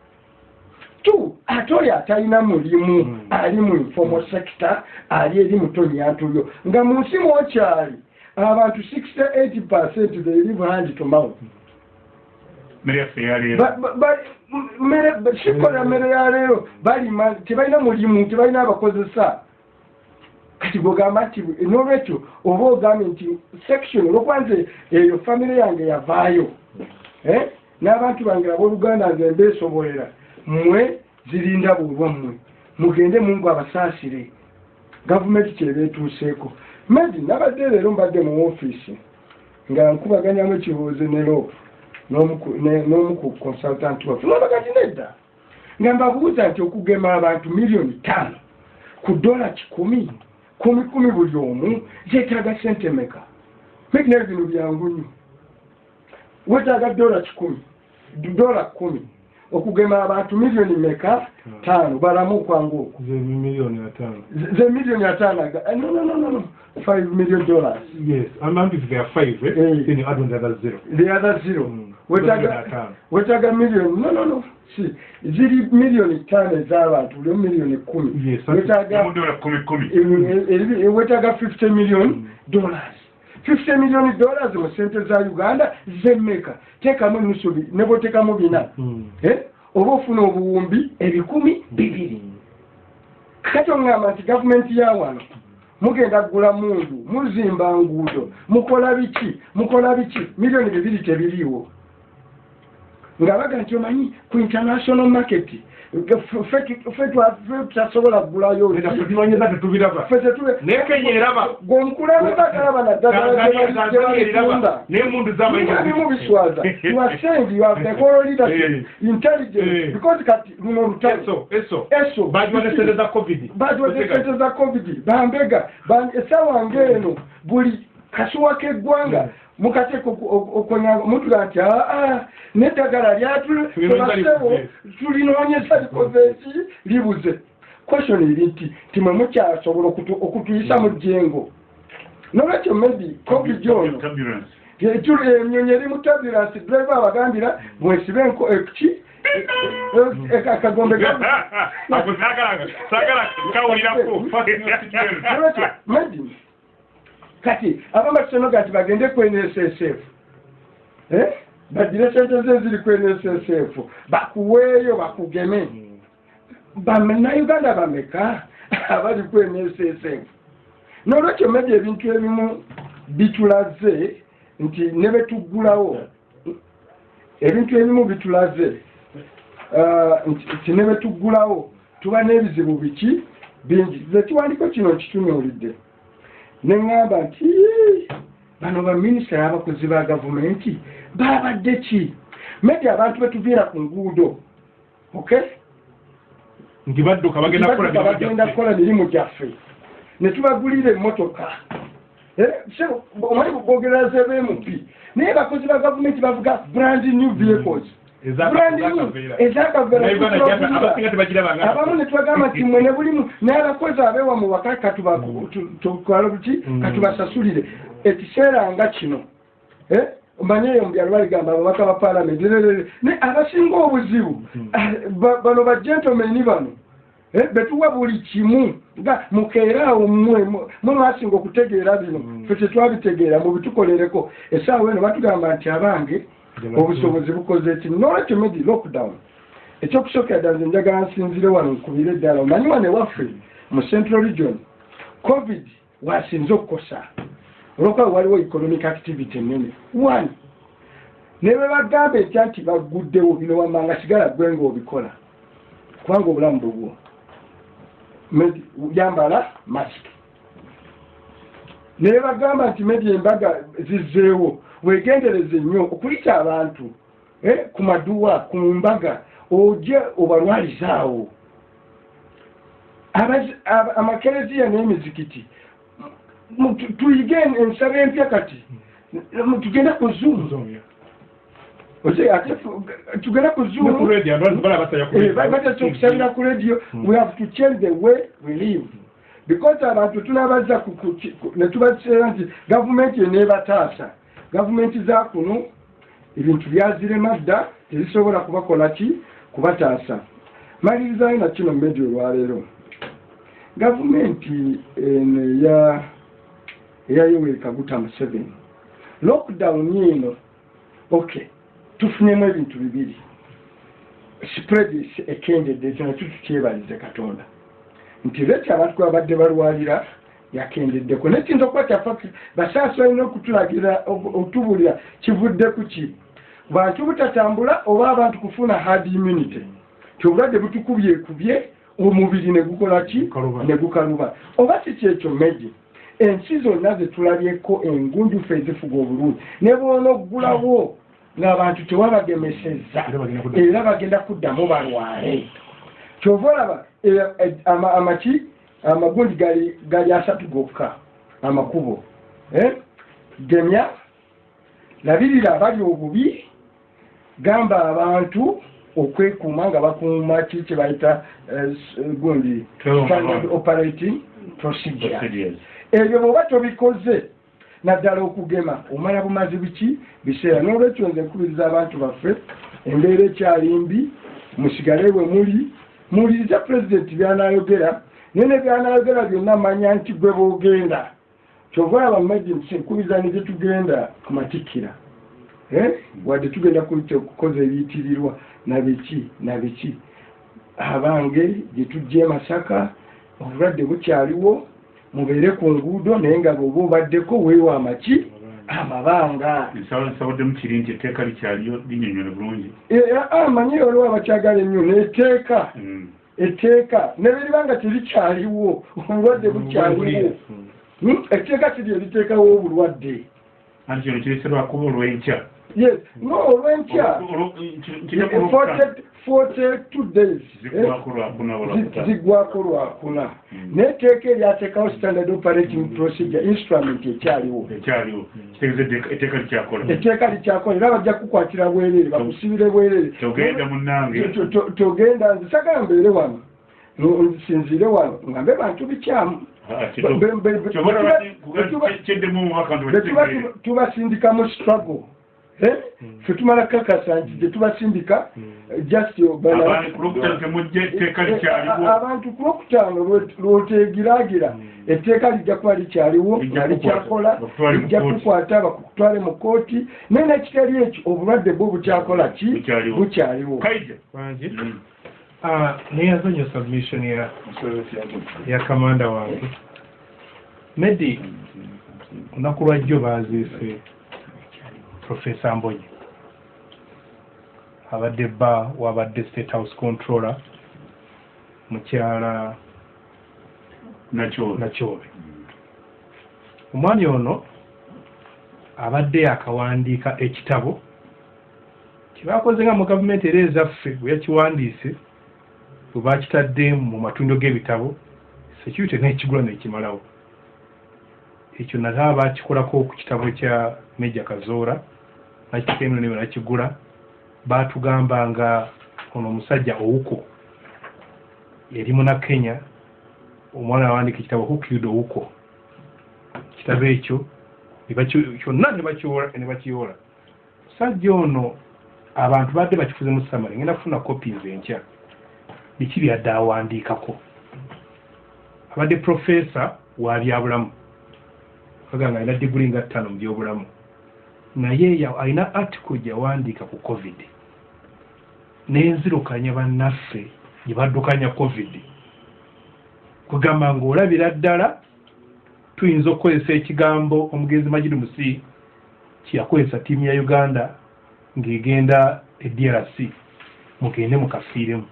Tu ate oyo atalina mulimu Mm. ali mu informal sector ali eri mutonyantulyo nga mu nsi mwokyali abantu 68 percent they live hand to mouth. Sikola mmere ya leero balima tebalina mulimu tebalina abakozesa. Kati bwogamba nti n'olwekyo oba ogambye nti section olwokubanza eyo famire yange yavaayo Eh? n'abantu bange abooluganda nze mbeesobolera mmwe zirinda bulwammwe mugende mungu abasaasire. Gavumenti kyebeetuuseeko medi nabadde leero mbadde mu ofiisi nga nkubaganyamu ekibuuzo ne loopu n'omu ku consultant waffe. Nabagati nedda nga mbabuuza nti okugema abantu miliyoni ttaano ku dola kikumi kumi kumi buli omu zeetaaga sente meka medi nayo bino byangu nnyo. Wetaaga dola kikumi dola kumi okugema abantu miliyoni meka ttaano balamu okwangu okwo ze miliyoni ataano eh, no no no no five million dollars. Yes. Amount is there five eh? Eh. then you add on the other zero. The other zero. Mm. wetaga wetaga miliyoni no no no. Si. Ziri miliyoni ttaano ez'abantu omu miliyoni kumi. Yes, wetaga eh, wetaga 50 million dollars 50 million dollars mu sente za uganda zemmeka teekamu nusu bi- ne bwotekamu bina. Mm. Eh? oba ofuna obuwumbi ebikumi bibiri. Kati oŋŋamba nti gavumenti ya wano mugenda kugula mundu muzimba nguudo. Mukola biki? Mukola biki? Miliyoni bibiri tebiriiwo nga baga nti omanyi ku international market ffe- tutasobola kugulayo Nenda tubimanyiza tetubiraba ffe tetube naye kenya eraba. Gweomukulembeze agalaba naddagala Tanzania- Tanzania eraba. gyebatunda n'emundu z'amayinja bimu biswaza. You are saying you have the whole leadership intelligence Eh. because kati luno lutalo. Eso eso. Eso. Bajwa ne sente za covid. Bambega ba- esawa ng'eno buli kasuwa k'eggwanga mukateeka okwonyanga mutuga nti aa n'eddagala lyatubasewo tulinoonyeza likoze eki libuze. Question eri nti timwe mukyasobola okutu- okutuyisa mu jjengo. Nolwekyo maybe covid ono enyonyi eri mu tabulansi driver abagambira bwesibe enko eki akagombe ako sagala sagala kawulirako Nolwekyo, Medi, kati abamu bakisenoga nti bagende ku nssf Eh? bagire sente ze ziri ku nssf bakuweeyo bakugeme. Bannayuganda bameka? Abali ku nssf nolwekyo medi ebintu ebimu bitulaze nti ne betuggulawo. Ebintu ebimu bitulaze nti nti ne betuggulawo. Tuba n'ebizibu biki? Bingi. Ze kiwandiko kino kitunuulidde ne ŋŋamba nti "Ii, bano baminisita n'abakozi ba gavumenti baabadde ki? Medi abantu betuviira ku nguudo okay? Nti badduka bagenda kukola mirimu gyaffe. ne tubagulira emmotoka. Eh, so, omwali bogera zebmp naye bakozi ba gavumenti bavuga brand new vehicles Abamu ne tubagamba nti mwe ne bulimu n'abakozi abeewa mu waka katubala buki? Mm. katubasasulire. Ekiseera nga kino Eh, omanye eyo mubyalo baligamba ababaka ba paalamenti naye abasinga obuzibu Mm. ah, ba- bano bagentlemani bano Eh, betuwa buli kimu nga mukeeraawo mmwe mwe mwasinga okutegeera bino. Mm. ffe tetwabitegeera mubitukolereko essaawa eno batugamba nti abange obusobozi bukoze eki nolwekyo medi lockdown. Ekyokusookera ddala nze njagala nsinzire wano nkubire eddala omanyi wano ewaffe mu central region covid wasinze okukosa. Olwokuba waliwo economic activity nene one ne bwe bagamba etya nti bagguddewo bino wamanga sigala gwe ngaobikola kubanga obulamu bubwo yambala masiki naye bagamba nti medi embaga zizzeewo wegendereze nnyo okuyita abantu eh, ku maduwa ku mbaga ojje obalwalizaawo amakereziya n'emizikiti tuyige ensaba empya kati tugende ku fu- tugende ku zoom. Eh, ba- batese okusabira ku radio Mm. we have to change the way we live. Because abantu tunabazza ku- ku- ku- ne tubaseera nti gavumenti eneebataasa gavumenti za kuno ebintu byazirema dda tezisobola kubakola ki? Kubataasa. Malirizayo na kino mmedi olwaleero. Gavumenti eno eya yoweri kaguta museveni. Lockdown eno okay tufunyemu ebintu bibiri. Spread ekendedde ekyo nakyo tukyebalize katonda. Nti lwekyo abantu kuba badde balwalira yakendeddeko nekintu okuba kyafa basaasi balina okutulagira otubulira kivudde ku ki? Bantu butatambula oba abantu kufuna hard immunity tiobulwadde butukubyekubye omubiri negukola ki? Gukaluba. negukaluba oba si kyekyo meji ensi zonna zetulabyeko engunjufu ezifuga obulungi. Ne boona oggulawo ng'abantu tewabagemesezza Era bagenda kuddamu. balwale. Kyova olaba eh, ama- amaki amagundi gali gali asatu gokka amakubo Eh? gemya labirira abali obubi gamba abantu okwekuuma nga bakuuma ki kyebayita eh, s- gundi standard operating procedure. Ebyo bwoba tobikoze naddala okugema omala bumazi biki? Biseera n'olwekyo nze nkubiriza abantu baffe embeera ekyali mbi musigale bwe muli muwulirize pulezidenti byanayogera naye ne byanayogera byonna manya nti gwe boogenda kyova olaba mumedinsi nkubiriza ne gyetugenda ku matikkira Eh? wadde tugenda ku- kukoza ebiyitirirwa nabiki nabiki abange gye tujja e masaka obulwadde bukyaliwo mubeere ku nguudo naye nga bweoba obaddeko weewa amaki amabanga. Nsaba nsabaddemu kiri nti etteeka likyaliyo linyonyole bulungi. Amanyi olwo abakyagala ennyo neeteeka Mm. Etteeka ne biriba nga terikyaliwo obulwadde bukyaliwo Hmm? etteeka kiri eriteekawo obulwadde anti kino kireserwakuba olw'enkya yes no olw'enkya Olwo- ki- kijja kuba forty forty two days. Ziggwako lwakuna lwakuna neteeka eryateekawo standard operating procedure instrument ekyaliwo etteeka- etteeka likyakola etteeka era bajja kukwatira bwereere bakusibire bwereere togenda nze sagala mbeere wano. No, nsinziire wano. Nga mbe bantu bikyamu. Tubasindikamu struggle? Ffe tumala kakasa nti gyetubasindika eh, just yo- bana- abantu ku lwokutaano temujja etteeka likyaliwo. A- abantu ku lwokutaano lwe- lwoteegiraagira etteeka lijja kuba likyaliwo Lijja nga likyakola kukwata, bakutwale mu lijja kooti. kukwata bakutwale mu kooti naye nekitali ekyo obulwadde bwo bukyakola ki? Bukyaliwo. Mm. Ah, neyazonyo submission ya ya kamanda wange. Medi olunaku lwajjo baziise profesa mbonyi. Abadde bba wabadde state house controller mukyala nakyo nakyobe omwami ono abadde akawandiika ekitabo kyebakoze nga mu gavumenti era ezaffe bwe yakiwandiise bwe bakitadde mu matundu g'ebitabo security n'ekigula nekimalawo. Ekyo nata bakikolako ku kitabo kya meja kazoora nakiteno ne nakigula batugamba nga ono omusajja owuko yali muna kenya omwana awandika ekitabo killed owuko? Kitabo ekyo kyonna ne bakiyoola musajja ono abantu badde bakifuze mu samale ngenda kufuna copies enkya biki byadde awandiikako? Abadde profesa wa byabulamu. Aga nga alina diguli nga ttaano mu byobulamu naye alina article gyawandiika ku covid. N'enzirukanya bannaffe gye baddukanya covid. Kugamba ng'olabira ddala tuyinza okukozesa ekigambo omugenzi magidi musi kyeyakozesa ttiimu ya uganda ng'egenda e drc mugende mukafiiremu.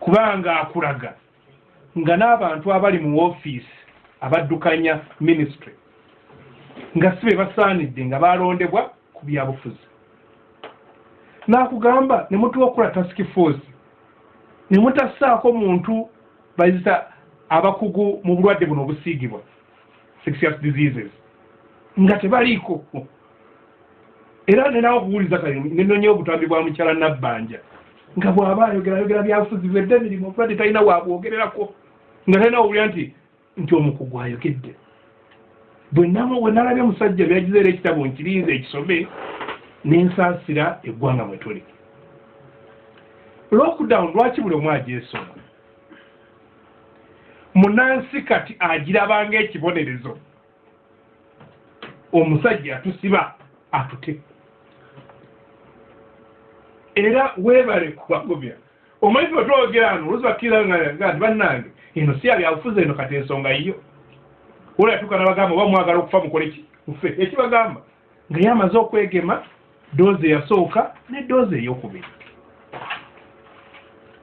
Kubanga akulaga nga n'abantu abali mu woofiisi abaddukanya ministry nga si be basaanidde nga balondebwa ku byabufuzi. N'akugamba ne mutuwa okukola task force ne mutassaako muntu bayita abakugu mu bulwadde buno obusiigibwa sexuous diseases nga tebaliiko. Era nenawe okuwuliza kale nenonye obutambi bwa mukyala nabbanja nga bw'aba ayogera ayogera byabufuzi bwedde emirimu obulwadde talina waabwogererako nga talina owulira nti nti omukugu ayogedde bwe nalabye omusajja byagizeera ekitabo nkirinze ekisome nensaasira eggwanga mwe tuli. Lockdown lwaki buli omu agyesoma munansi kati agirabanga ekibonerezo. Omusajja atusiba atute. Era weebale kubagobya omanyi wetwogera ano oluzi bakkiriza nti bannange eno si yabyabufuzi eno kati ensonga yiyo ola yatuuka nabagamba oba mwagala okufa mukole ki? Mufe ekibagamba nga ye amaze okwegema doozi eyasooka ne doozi eyokubiri.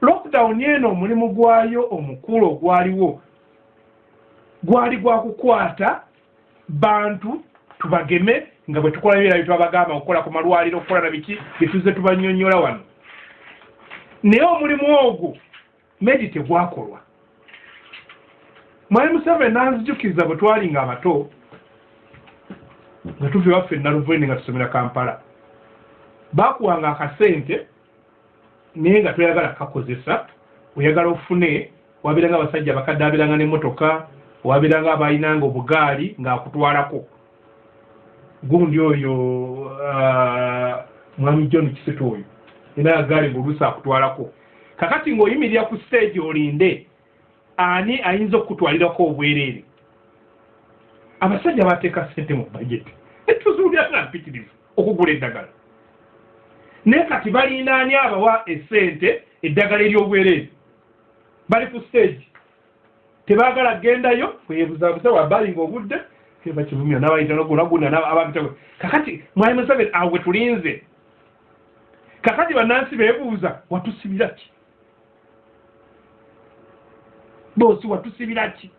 Lockdown eno omulimu gwayo omukulu ogwaliwo gwali gwa kukwata bantu tubageme nga bwe tukola ebira byetwabagamba okukola ku malwaliro okukola na biki byetuze tubanyonyola wano. Naye omulimu ogwo medi tegwakolwa mwali museveni nanzijukiriza bwe twali nga abato nga tuva ewaffe naluveni nga tusomera kampala. Bakuwanga akasente naye nga toyagala kakozesa oyagala ofune wabiranga abasajja abakadde abiranga n'emmotoka wabiranga abalinanga obugaali ng'akutwalako gundi oyo mwami john kisito oyo era agaali ngaoluusi akutwalako. Kakati ng'oyimirira ku stage olinde ani ayinza okukutwalirako obwereere? Abasajja bateeka sente mu bajeti etuzuulira nga mpitirivu okugula eddagala. Naye kati balinaani abawa esente eddagala ery'obwereere? Bali ku stage. Tebaagala kgendayo? Webuzabuza wabali ngaobudde bakivumira nabayita nogulaguna ababita kakati mwali museveni awo we tulinze. Kakati bannansi beebuuza watusibira ki boosi watusibira ki?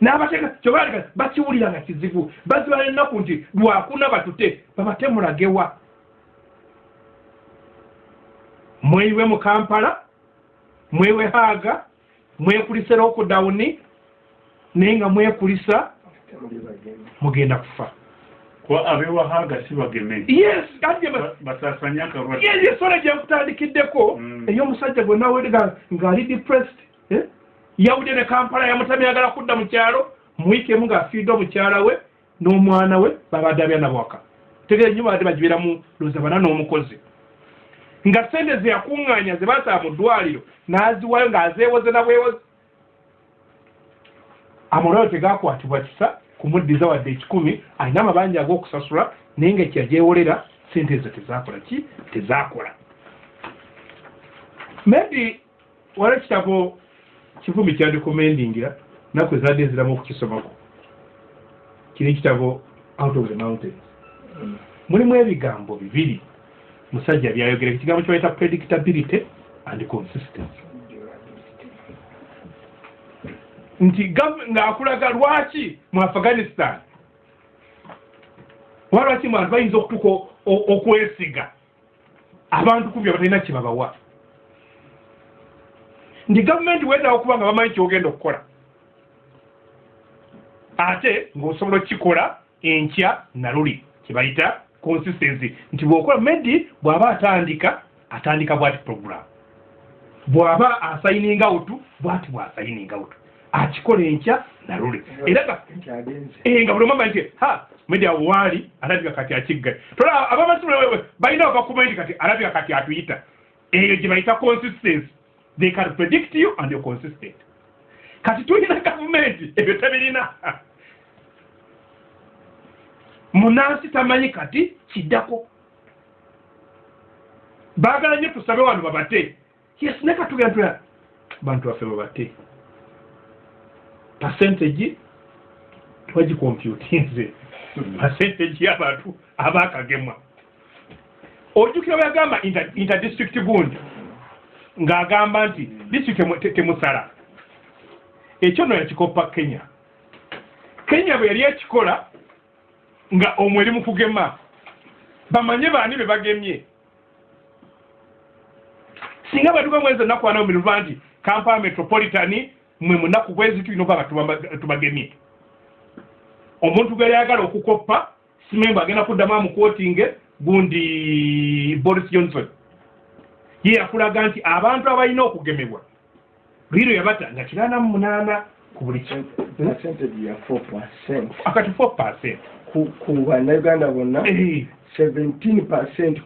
N'abateeka kyobaleka bakiwulira nga kizibu bazibala ennaku nti lwakuna batute babatemulagewa mweyiwe mu kampala mwewe haaga mwekulise lockdown naye nga mwekulisa mugenda kufa kuba abewahaga si bageme. Basasanya akalwadde yesola gyenkutandikiddeko Mm. ey'omusajja gwe nawulira ng'ali depressed eh? yawudde ne kampala yamutamya ayagala kudda mu kyalo muwiikemu ng'afiidde omukyala we n'omwana we babadde abyanabwaka tegere nnyo badde bagibiramu loza bana n'omukozi. Nga sente ze yakuŋŋaanya ze basaba mu ddwaliro n'aziwayo ng'azeewoze na bwewoze. Amalwaliro tegakwatibwa kisa kumuddiza wadde ekikumi alina amabanja ag'okusasula naye nga ekyagyewolera sente ezo tezakola ki? Tezakola maybe wala ekitabo kivumi kyandikomendingira naku ezadde eziramu okukisomako kiri ekitabo out of the mountains. Mulimu ebigambo bibiri. Musajja byayogera ekigambo kyebayita predictability and consistency nti ng'akulaga lwaki mu afghanistan? Oba lwaki mu bantu bayinza okutuuka o- o- okwesiga? Abantu kubya batalina kye babawa. Nti gavumenti weetaaga okuba nga bamanyi kyogenda okukola. Ate ng'osobola okukikola enkya naluli kyebayita consistency. Nti bw'okola medi bw'aba atandika atandika bwati program. Bw'aba asayininga wutu bwati bw'asayininga wutu akikola enkya naluli. Era nga Eh, buli amanyi nti ha media waali alabika kati akigga. Tola abamasomero balina bakuma nti kati alabika kati atuyita. Eyo gye bayita consistency. They can predict you and you're consistent. Kati tulina gavumenti ebyo tebirina munansi tamanyi kati kiddako. Baagala nnyo tusabe wano babate. Yes ne katugenda tula bantu baffe babate percentage twagikomputinze percentage y'abantu abakagemwa. Ojjukira bwe yagamba inter- interdistrict gundi ng'agamba nti disitulikiti temu- te- temusala. Ekyo no yakikopa kenya. Kenya bwe yali ekikola nga omwo eri mu kugema bamanye baani be bagemye. Singa batuka mwezi ennaku ana omiruva nti kampala metropolitan mwe munaku bwezi tulina okuba nga tubagemye. Omuntu gwe yayagala okukoppa simembe agenda kuddamu amukwotinge gundi boris johnson. Ye yakulaga nti abantu abalina okugemebwa lwiro yabata nga kinaana mu munaana ku buli akati 4 percent. Ku bannayuganda bonna Eh, seventeen percent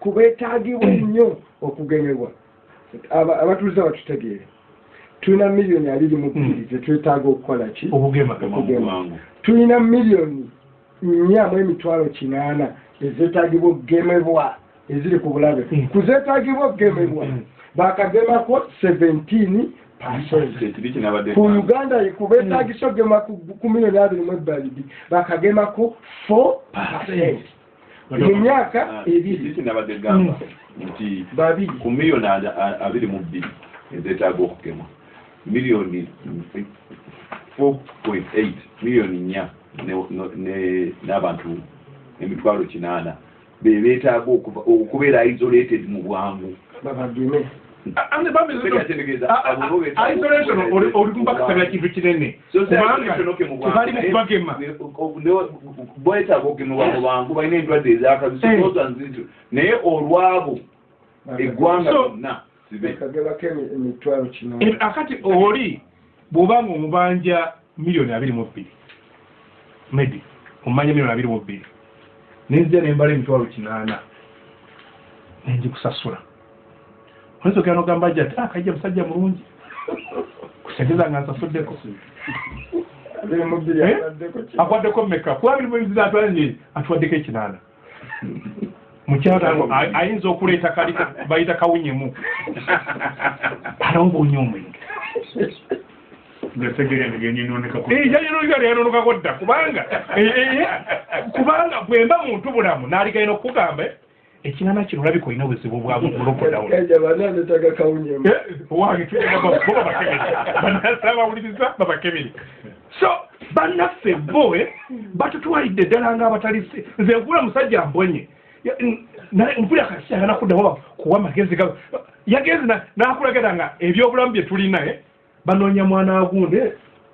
kubeetagibwa ennyo okugemebwa. Aba- abatuuze batutegeere tulina miliyoni abiri mu bbiri Mm. zetwetaaga okukola ki? Okugema. Tulina miliyoni nnya mu emitwalo kinaana ezeetagibwa okugemebwa eziri ku bulabe. Mm. ku zeetagibwa okugemebwa bakagemako seventeen percent. Kyekiri kinabadde ku gamba. uganda kubeetagisa okugema ku miliyoni abiri mu ebbalibi bakagemako four percent. Mu myaka Ah, ebiri. babiri. ku miliyoni abiri mu bbiri ezeetaaga okugema miliyoni four point eight miliyoni nnya ne- no- ne- n'abantu emitwalo kinaana. Be beetaaga okubeera isolated mu bwangu. Babageme. Ate bambi Tegeeza, A- a- abo bo beetaaga isolation okubeera oli- isolated oli kumbakasabira kintu kinene. Bwetaaga okugemebwa mu bangu balina endwadde ezakabisi Eh. naye olwabo eggwanga So- E- kinaana akati oli bw'obanga omubanja miliyoni abiri mu bbiri medi omumanja miliyoni abiri mu bbiri nenzija nembala emitwalo kinaana nenjikusasula oyinza ogenda nogamba jja ati akajja musajja mulungi. Kusegeza nga nsasuddeko Eh? akwaddeko meka kuba abiri mu bizira atwanje atuwaddeko ekinaana mukyala ayinza okuleeta kali bayita kawunyemu. Alongoonye omwenge yayinonukako dda kubanga eh, eh, kubanga bwemba muntu bulamu n'aligayina okukugamba eh, ekinana kino olabika olina obuzibu wange tubo babakebere so bannaffe bo eh, batutwalidde ddala ngaabatali nze nkula musajja mbonye Ya- n- naye mpulira kasi agana kuddamu kuwa magezi ga yagenzi na- n'akulagira nga ebyobulamu bye tulina eh, banoonya mwana agunde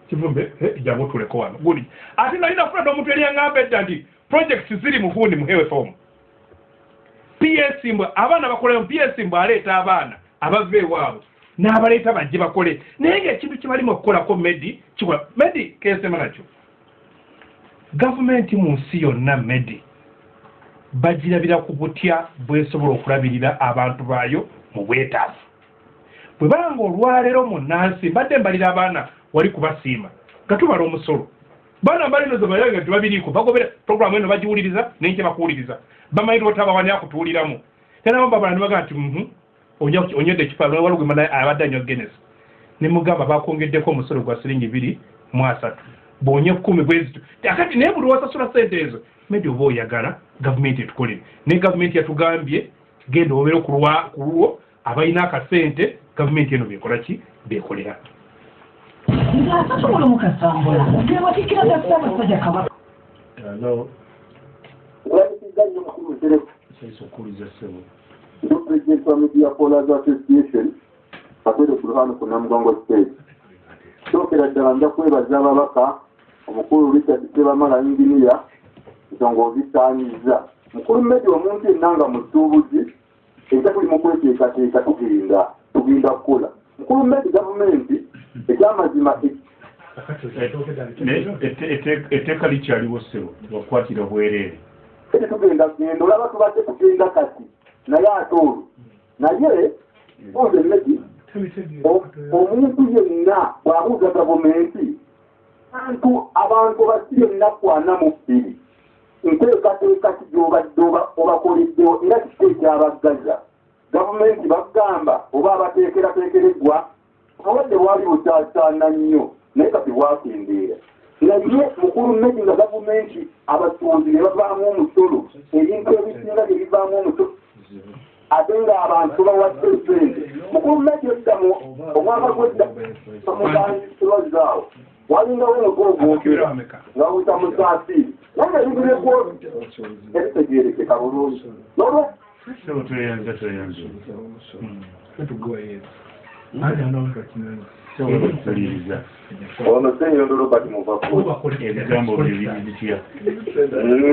kivumbe eh, jangu tuleko wano gundi ate nali nafuna n'omuntu eri yaŋŋamba edda nti projects ziri mu gundi muhewe fomu. Ps mbwe abaana bakolemu ps mbwe aleeta abaana abava ewaabwe n'abaleeta bajje bakole. Naye ngaekintu kibalimu okukolako medi kikola medi kesema nakyo gavumenti mu nsi yonna medi bagirabira ku butya bwesobola okulabirira abantu baayo mu bwetaavu. Bwe banga olwaleero mu nansi mbadde mbalira abaana wali kubasiima nga tubala omusolo. Baana mbalinozo bayaga tebabiriiko bagobera programu eno bagiwuliriza nenkye bakuwuliriza. Bamanyi otabawani akutuuliramu. Tenabo babala nibaga nti mhm, onya- onyodde ekifa walugema naye abadde anywa genes ne mugamba bakongeddeko omusolo gwa siringi biri mu asatu bwonye kumi bwezito akati naye buli wasasula sente ezo. Medi oba oyagala gavumenti etukolere naye gavumenti yatugambye genda obeere ku lwa- ku lwo abalina akasente gavumenti eno bekola ki? Bekolera ng'asasobola mukasambula gebatikira gasa abasajja kabaka alo Olabikizza nnyo mukulu mutereko saisa okuwuliza ssebo. Ndo president wa media callers association akwere ku luhano ku namugongo state. Kyokera ddala nja kwebaza ababaka omukulu richard sebamala inginiya ensonga ozisaanyiza mukulu mmedi omuntu yenna nga musuubuzi era tuli mu kweteekateeka tugenda tugenda kukola mukulu mmedi gavumenti ekyamazima ette- etteeka likyaliwo ssebo tebakwatira bwereere ete tugenda genda olaba tubadde tugenda kati naye ate olwo naye oze mmedi O- omuntu yenna bw'abuuza gavumenti bantu abantu basire ennaku ana mu bbiri. Nteekateeka ki gy'obadde oba- obakoleddewo era kiki ekyabaggaza. Gavumenti bagamba oba abateekerateekereggwa obwadde bwali bukyakyaana nnyo naye kati bwakendeera. Naye mukulu mmedi nga gavumenti abatuuzi ne bavaamu omusolo ebintu ebisinga bye bivaamu omusolo ate ng'abantu bawadde sente mukulu mmedi edda mu omwaka gwedda muganjisirwa omutwe ogwokera nga wuyita musaasiiri naye ebigireko ebitegeerekeka bulungi. Tweyanza ssebo batuliriza ono senyondo robert muvakulu ebigambo bye biri bitya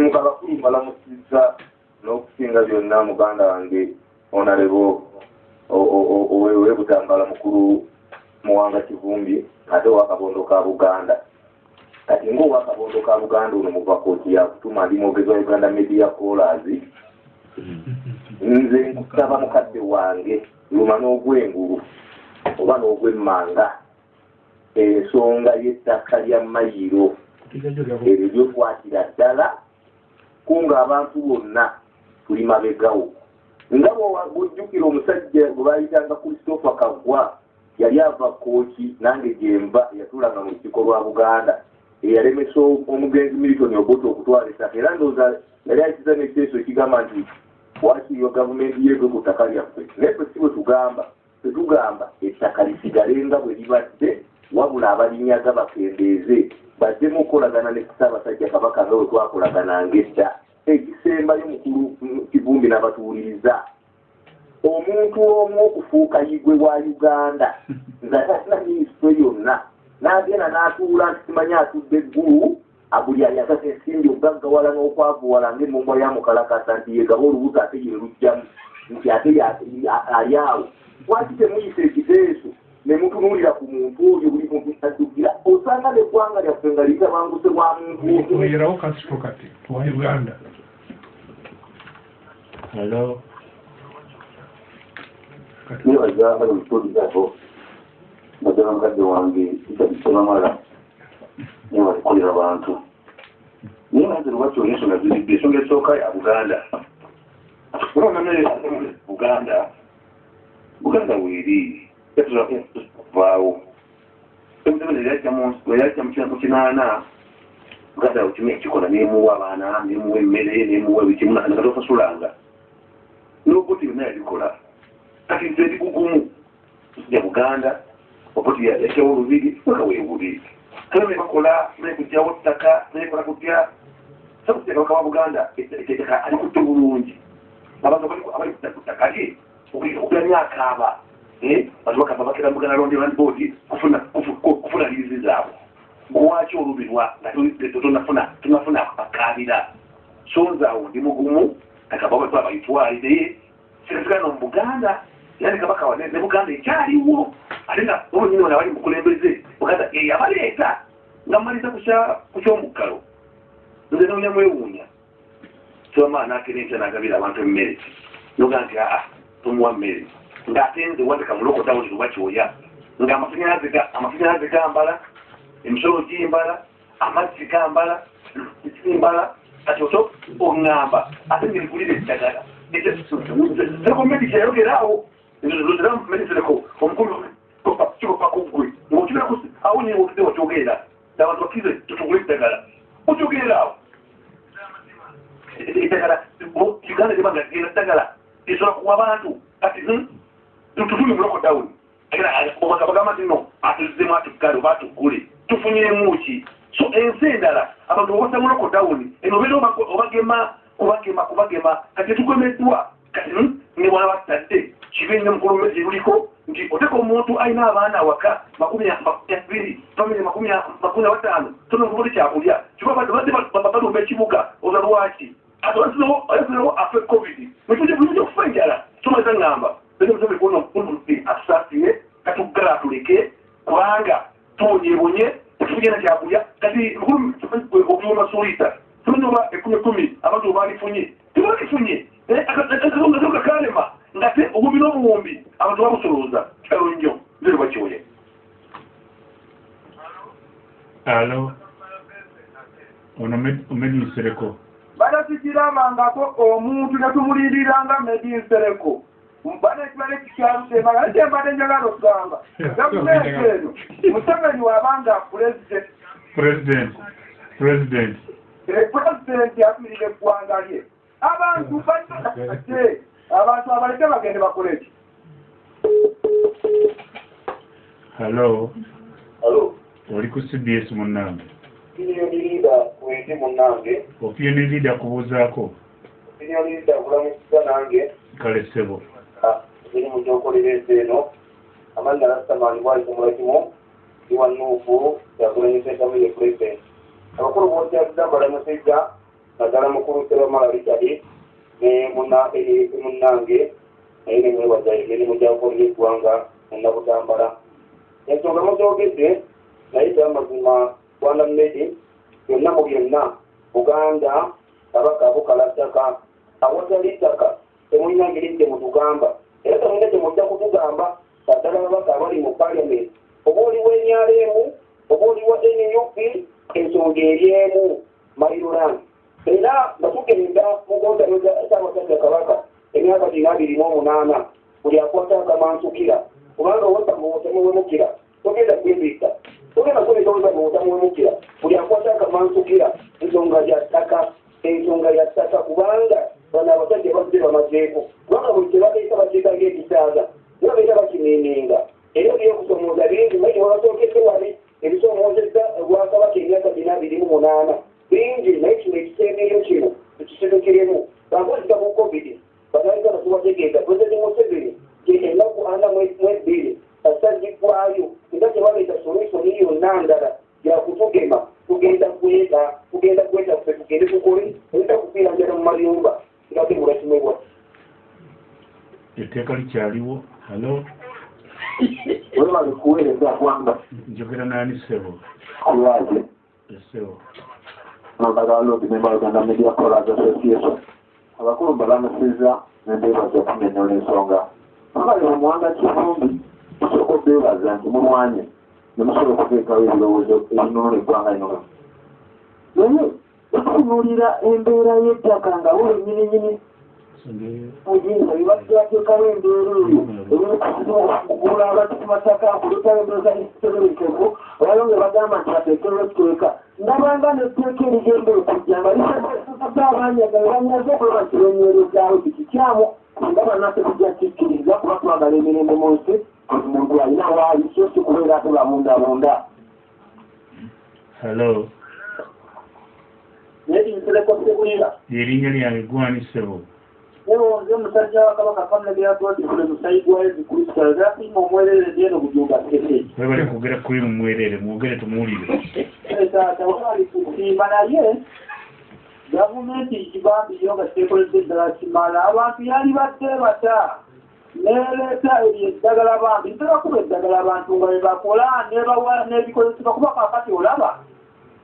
mukabakulu mbalamusizza n'okusinga byonna muganda wange onalebo owebutambala mukulu muwanga kivumbi ate wakabondo ka buganda. Kati ngaowakabondo ka buganda ono muva kooti yakutuma ndi mwogezi wa uganda media callers nze nkusaba mukadde wange luma n'ogwengulu oba n'ogwemmanga ensonga y'ettaka lya mayiro. Ebyo byokwatira ddala kunga abantu bonna tuli mabegawo nga bwojjukira omusajja gwe bayitanga christopher kaggwa yali ava kooki nange gyemba yatulanga mu lukiiko lwa buganda. Eyalemesa omugenzi militoni oboto okutwala ettaka era ndowooza yali ayitiza nekiteeso ekigamba nti wakiriyo gavumenti yeetwe ku ttaka lyaffe? Naye ffe si bwe tugamba tetugamba ettaka lisigale nga bwe libadde wabula abalinyaga bakendeeze baddemu okukolagana ne ssaabasajja kabaka nga bwe twakolagananga edda ekisembayo mukulu kivumbi n'abatuwuliriza omuntu omu okufuuka yigwe wa uganda. Nga tasina minisitule yonna. N'agenda n'atuula nti simanyi atudde eggulu buli ayagasa ensimbi okugaggawala n'okwavuwala ng'emmombwa ya mukalakasa nti yegaba olubuto ate ye lujjamu nti ate ali awo. Lwaki temuyisa ekiteeso ne mutunuulira ku muntu oyo buli muntu addugira osanga neggwanga lyaffe nga litabanguse bwa muntu oyerawo kasito kati tuwa uganda. Hello. Nebaza bali mukiwulizako naddala mukadde wange kitabamala nebalikolera bantu naye naze lwaki olina ensonga ziribbe ensonga esooka ya buganda buganda buganda weeri vaawo yajja mu kinaana buganda okimu ekikola nemuwa abaana nemuwa emmere nemuwa bikimunakatofasulanga noboti byonna yabikola kati nze kugumu. Ya buganda oboti yakyawo olubiri weka weebuli kale nebakola nekugjawo ttaka nekola kutya sakutekabaka wa buganda ettaka alikutte bulungi. Abantu abali kuttaka lye okula eh? Aba bantu bakava bakera buganda londi land board kufuna liizi zaabwe gwaki olubirwa nga tunafuna bakabira so nzaawo ndi mugumu. Akababa abayitwalire sirasigana mu buganda ne kabaka ne buganda ekyaliwo ate nga olonyini wana bali mukulembeze buganda eyabaleeta nga mmaliza kukyomuggalo nze nonya mwewuunya tobama nakera enkya nagabira abantu emmere noga nti aa tomuwa mmere ng'ate nze wandika mulokota buli luba kyoya nga amasannyalaze gambala emisolo gimbala amazzi gambala gimbala kati oso oŋŋamba ate ngeligulira eddagala zeko medisi yayogeraawo medisireko omukulu kikopakugwe ngaokibirako awo nyini wotuze wakyogera abantu bakize tutugula eddagala okyogeraawo eddagala uganda tebanga genda ddagala esobola kuwa abantu kati tutuli muloko down bagamba nti no. Atuzizemu atuggale oba atugule tufunyemu ki so ensi endala abantu obasa muloko down eno beera obagema kubagema kubagema. Kati tugemeddwa kati ne bwana batadde kibe ne mukulu luliko nti oteka omuntu alina abaana awaka abiri famire makumi wataano tonoobuli kyakulya kibabadde balumba ekibuga oza lwaki atayasinewo afe covid mutujja okufa enjala tumaze ŋŋamba atusasire katuggala atuleke kubanga tuwonyebonye tugenda kyakulya kati okuyoma suulita tumanyi oba ekumi kumi abantu obalifunye tebalifunye akazonga kakalema nga te obubi n'obuwumbi abantu babusolooza kitalo nnyo zero bakyoye Alo. Ono omedinsereko. banatukirambangako omuntu netumulindiranga medinsereko mbadde ekibadde kikyalusemanga naye kyembadde njagala okugamba gavumenti eno museveni wabanga pulezidenti President. President. Pulezidenti atumirira eggwanga lye abantu bate abantu abaleke bagende bakole ki Hello. alo Oli ku CBS munnange. kiniyonirida wende munnange leader kubuuzaako. kiniyonirida kulamusiza nange Kale ssebo. eri mu gyokolera ensi eno amannya rasitamaani bwalikumulakimu iwa nuufu yakulanyisa entamu ye pulezidenti abakulu bookyagamba lamusejja naddala mukulu seromala richard ne munnange naye nemwebaza emirimu gyakolera eggwanga munabutambala ensonga mugyogedde naye gyamazima rwanda medi byonna mu byonna buganda kabaka bukala ttaka awatali ttaka temulina ngeri temutugamba era temulina temujja kutugamba kaddala babaka abali mu paliament oba oliwo enyalemu oba oliwo nup ensonga eryemu mairoland era nga tugenda mugondayoza ssaabasajja kabaka emyaka gina abiri n'omunaana buli akwata akamansukira kubanga owotamuwotamuwemukira togenda kwebika togenda kwebikaweza muwotamuwemukira buli akwata akamansukira ensonga ya ttaka ensonga ya ttaka kubanga bano abasajja bazze bamazeeko kubanga buli kyebateeka bateeka ng'ekisaaga nibabeera bakimininga era ebyokusomooza bingi maite babasookedde wali ebisomoozezza obwakabaka emyaka gina abiri mu munaana bingi naye kino ekiseemeeyo kino ekisedukiremu bangozika mu covid. Banaika batubategeeza pulezidenti museveni ennaku ana mu ebbiri asagiggwayo nga tebaleeta solusoni yonna ndala yakutugema tugenda kweta tugenda kweta ffe tugende tukole oyita kufiira njala mu mayumba ngakebula kimebwa etteeka likyaliwo halo webale kuweereza kwamba njogera nani ssebo? Kulwaze essebo nambagala lodi member uganda media callers association. Abakulu balamusiza nembeebaza okunenyola ensonga. Abali mu muwanga kivumbi musooka obeebaza nti mulwanye nemusobola okuteekawo ebirowoozo ebinunula eggwanga lino naye okutunuulira embeera y'ettaka nga buli nyininyini muyinza bibateekateekawo embeera eyo eyokugula abantu ku mataka kuletawo embeeza ekiteberekevu olalo nga bagamba nti bateekewo etteeka ndabanga netteeka erigenda okujja nga lisasasasa abanyaga banyaze okuba bakirenyerezaawo tikikyamu nga bannaffe tujja kikkiriza kuba twagala emirembe mu nsi buli muntu alina waali so si kubeera ate bamundabunda halo naye tinsereko sebwira erinnya lyange gwani newonze omusajja wa kabaka famire byatwatibule musayigwayo zikristalo zafiima omwerere lyeno bujumba kese webali kwogera kuli mumwerere mwogere tumuwulire taata wali kusiima naye gavumenti kibambiyo nga tekoledde eddala kimala abantu yali badde bata neleeta eryo eddagala bambi tebakuba eddagala abantu nga bebakola n'ebikozesebwa kuba kakati olaba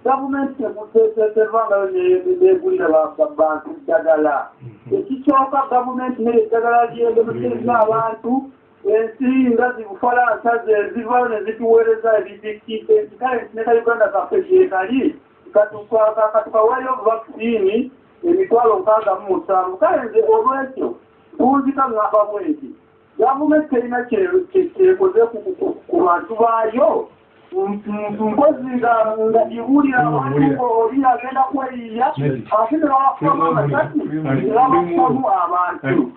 gavumenti tevangayo negulira bantu ddagala ekisooka gavumenti nere eddagala lyendemutereza abantu ensi nga zibufalansa zezivayo nezituweereza ebidikite kale neka uganda kaffe gyekali katukawayo vaccini emitwalo nkaaga mu musanvu. Kale nze olwekyo tuwunzika ngamba bwenti gavumenti terina kyekoze ku bantu baayo mpozi nga nga iwulira oli agenda kweyiya ate nebawafamu amasasi nebawafamu abantu.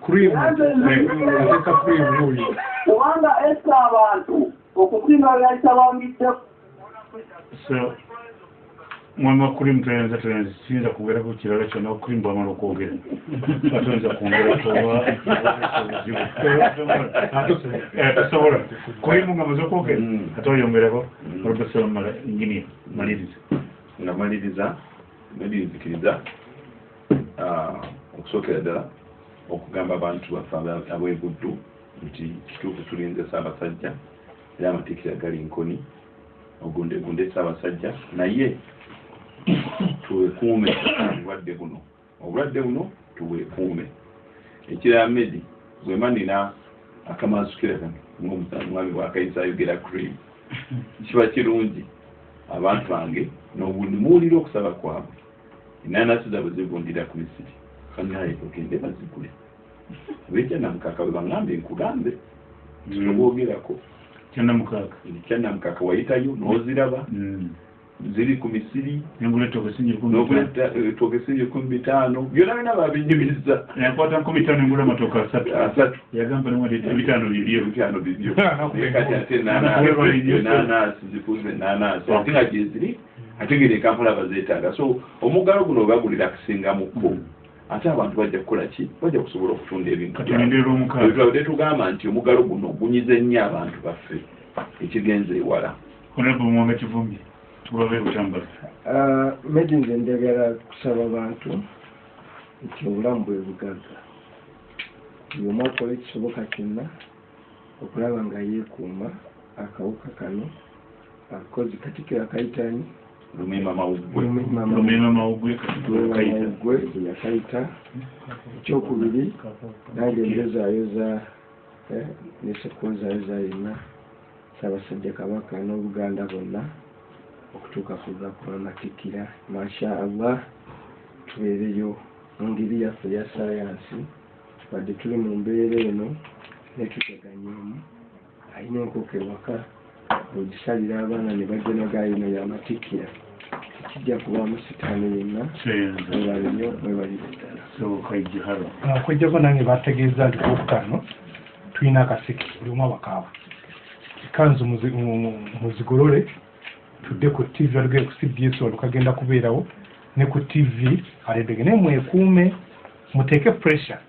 Kubanga esa abantu. Okusinga yayita bambidde mwami wakuli mutoyinza toyinza kiyinza kwogeraku kirala kyonna okuli mbwamala okwogera atoyinza kwongerako oba obuzibu tosobola kulimu nga maze okwogera ate oyongerako olubasomala inginiya maliriza. Nga maliriza nedirizikiriza okusookera ddala okugamba abantu baffe ab'ebuddu nti kituufu tulinze ssaabasajja era amatikkira gali nkoni ogundegunde ssaabasajja naye tuwekuume obulwadde buno. Obulwadde buno tuwekuume. Ekirala medi bwema nina akamansukira kano ngaomwami wakayisa ayogera cream kiba kirungi abantu bange nobundi muwulira okusaba kwabwe. Enanasi zabwe zivundira ku misiri. Kanaye ogende bazigule. Abekyanamukaka bwe baŋambe nkugambe. Titobwogerako kyanamukaaga kyanamukaka wayitayo n'oziraba ziri ku misiri etokesinyi n'oguleta togesi ekumi bitaano byonna byonna babinyumiriza yakwata nkumi ttaano engula amatooka asatu. Yagamba ebitaano bibyo. Ebitaano bibyo. Naye kati ate enanaasi zifuze enanaasi ate nga gyeziri ate ngeri ekampala bazeetaaga. So omuggalo guno webagulira kusingamukko ate abantu bajja kukola ki? Bajja kusobola okutunda ebintu katulindira omukaaga byabwe tugamba nti omuggalo guno gunyize nnyo abantu baffe. Ekigenza ewala. Honorable mwanga kivumbi medi nze njagala kusaba bantu nti obulamu bwe bugagga buli omu akola ekisoboka kyonna okulaba nga yeekuuma akawuka kano akozi katikiro akayitani mawugwe kayita gwe yakayita ekyokubiri nange nzezaayoza nesekunzaayoza yonna ssaabasajja kabaka n'obuganda bonna okutuuka ku lunaku lwamatikira masha allah tubeereyo mu ngeri yaffe eya sayansi. Wadde tuli mu mbeera eno netuteganyeemu alina enkoko ewaka ogisalira abaana ne bajja nagayino yamatikira tekijja kubaamu sitaani yenna. Senza mwebali nnyo mwebalire ddala. Ijihalo kwejjako nange bategeeza nti kwokutaano tulina akasiki buli omu abakaaba. Kanzu muzi- mu- mu- muzigolole tudde ku tv alugere ku cbs wano kagenda kubeerawo ne ku tv alembege naye mwekuume muteeke pressure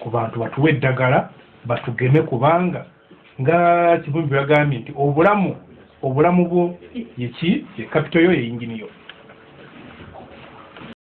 ku bantu batuwe eddagala batugeme kubanga nga kibumbi bagambye nti obulamu obulamu bwo yeki ye kapito yo yeyingini yo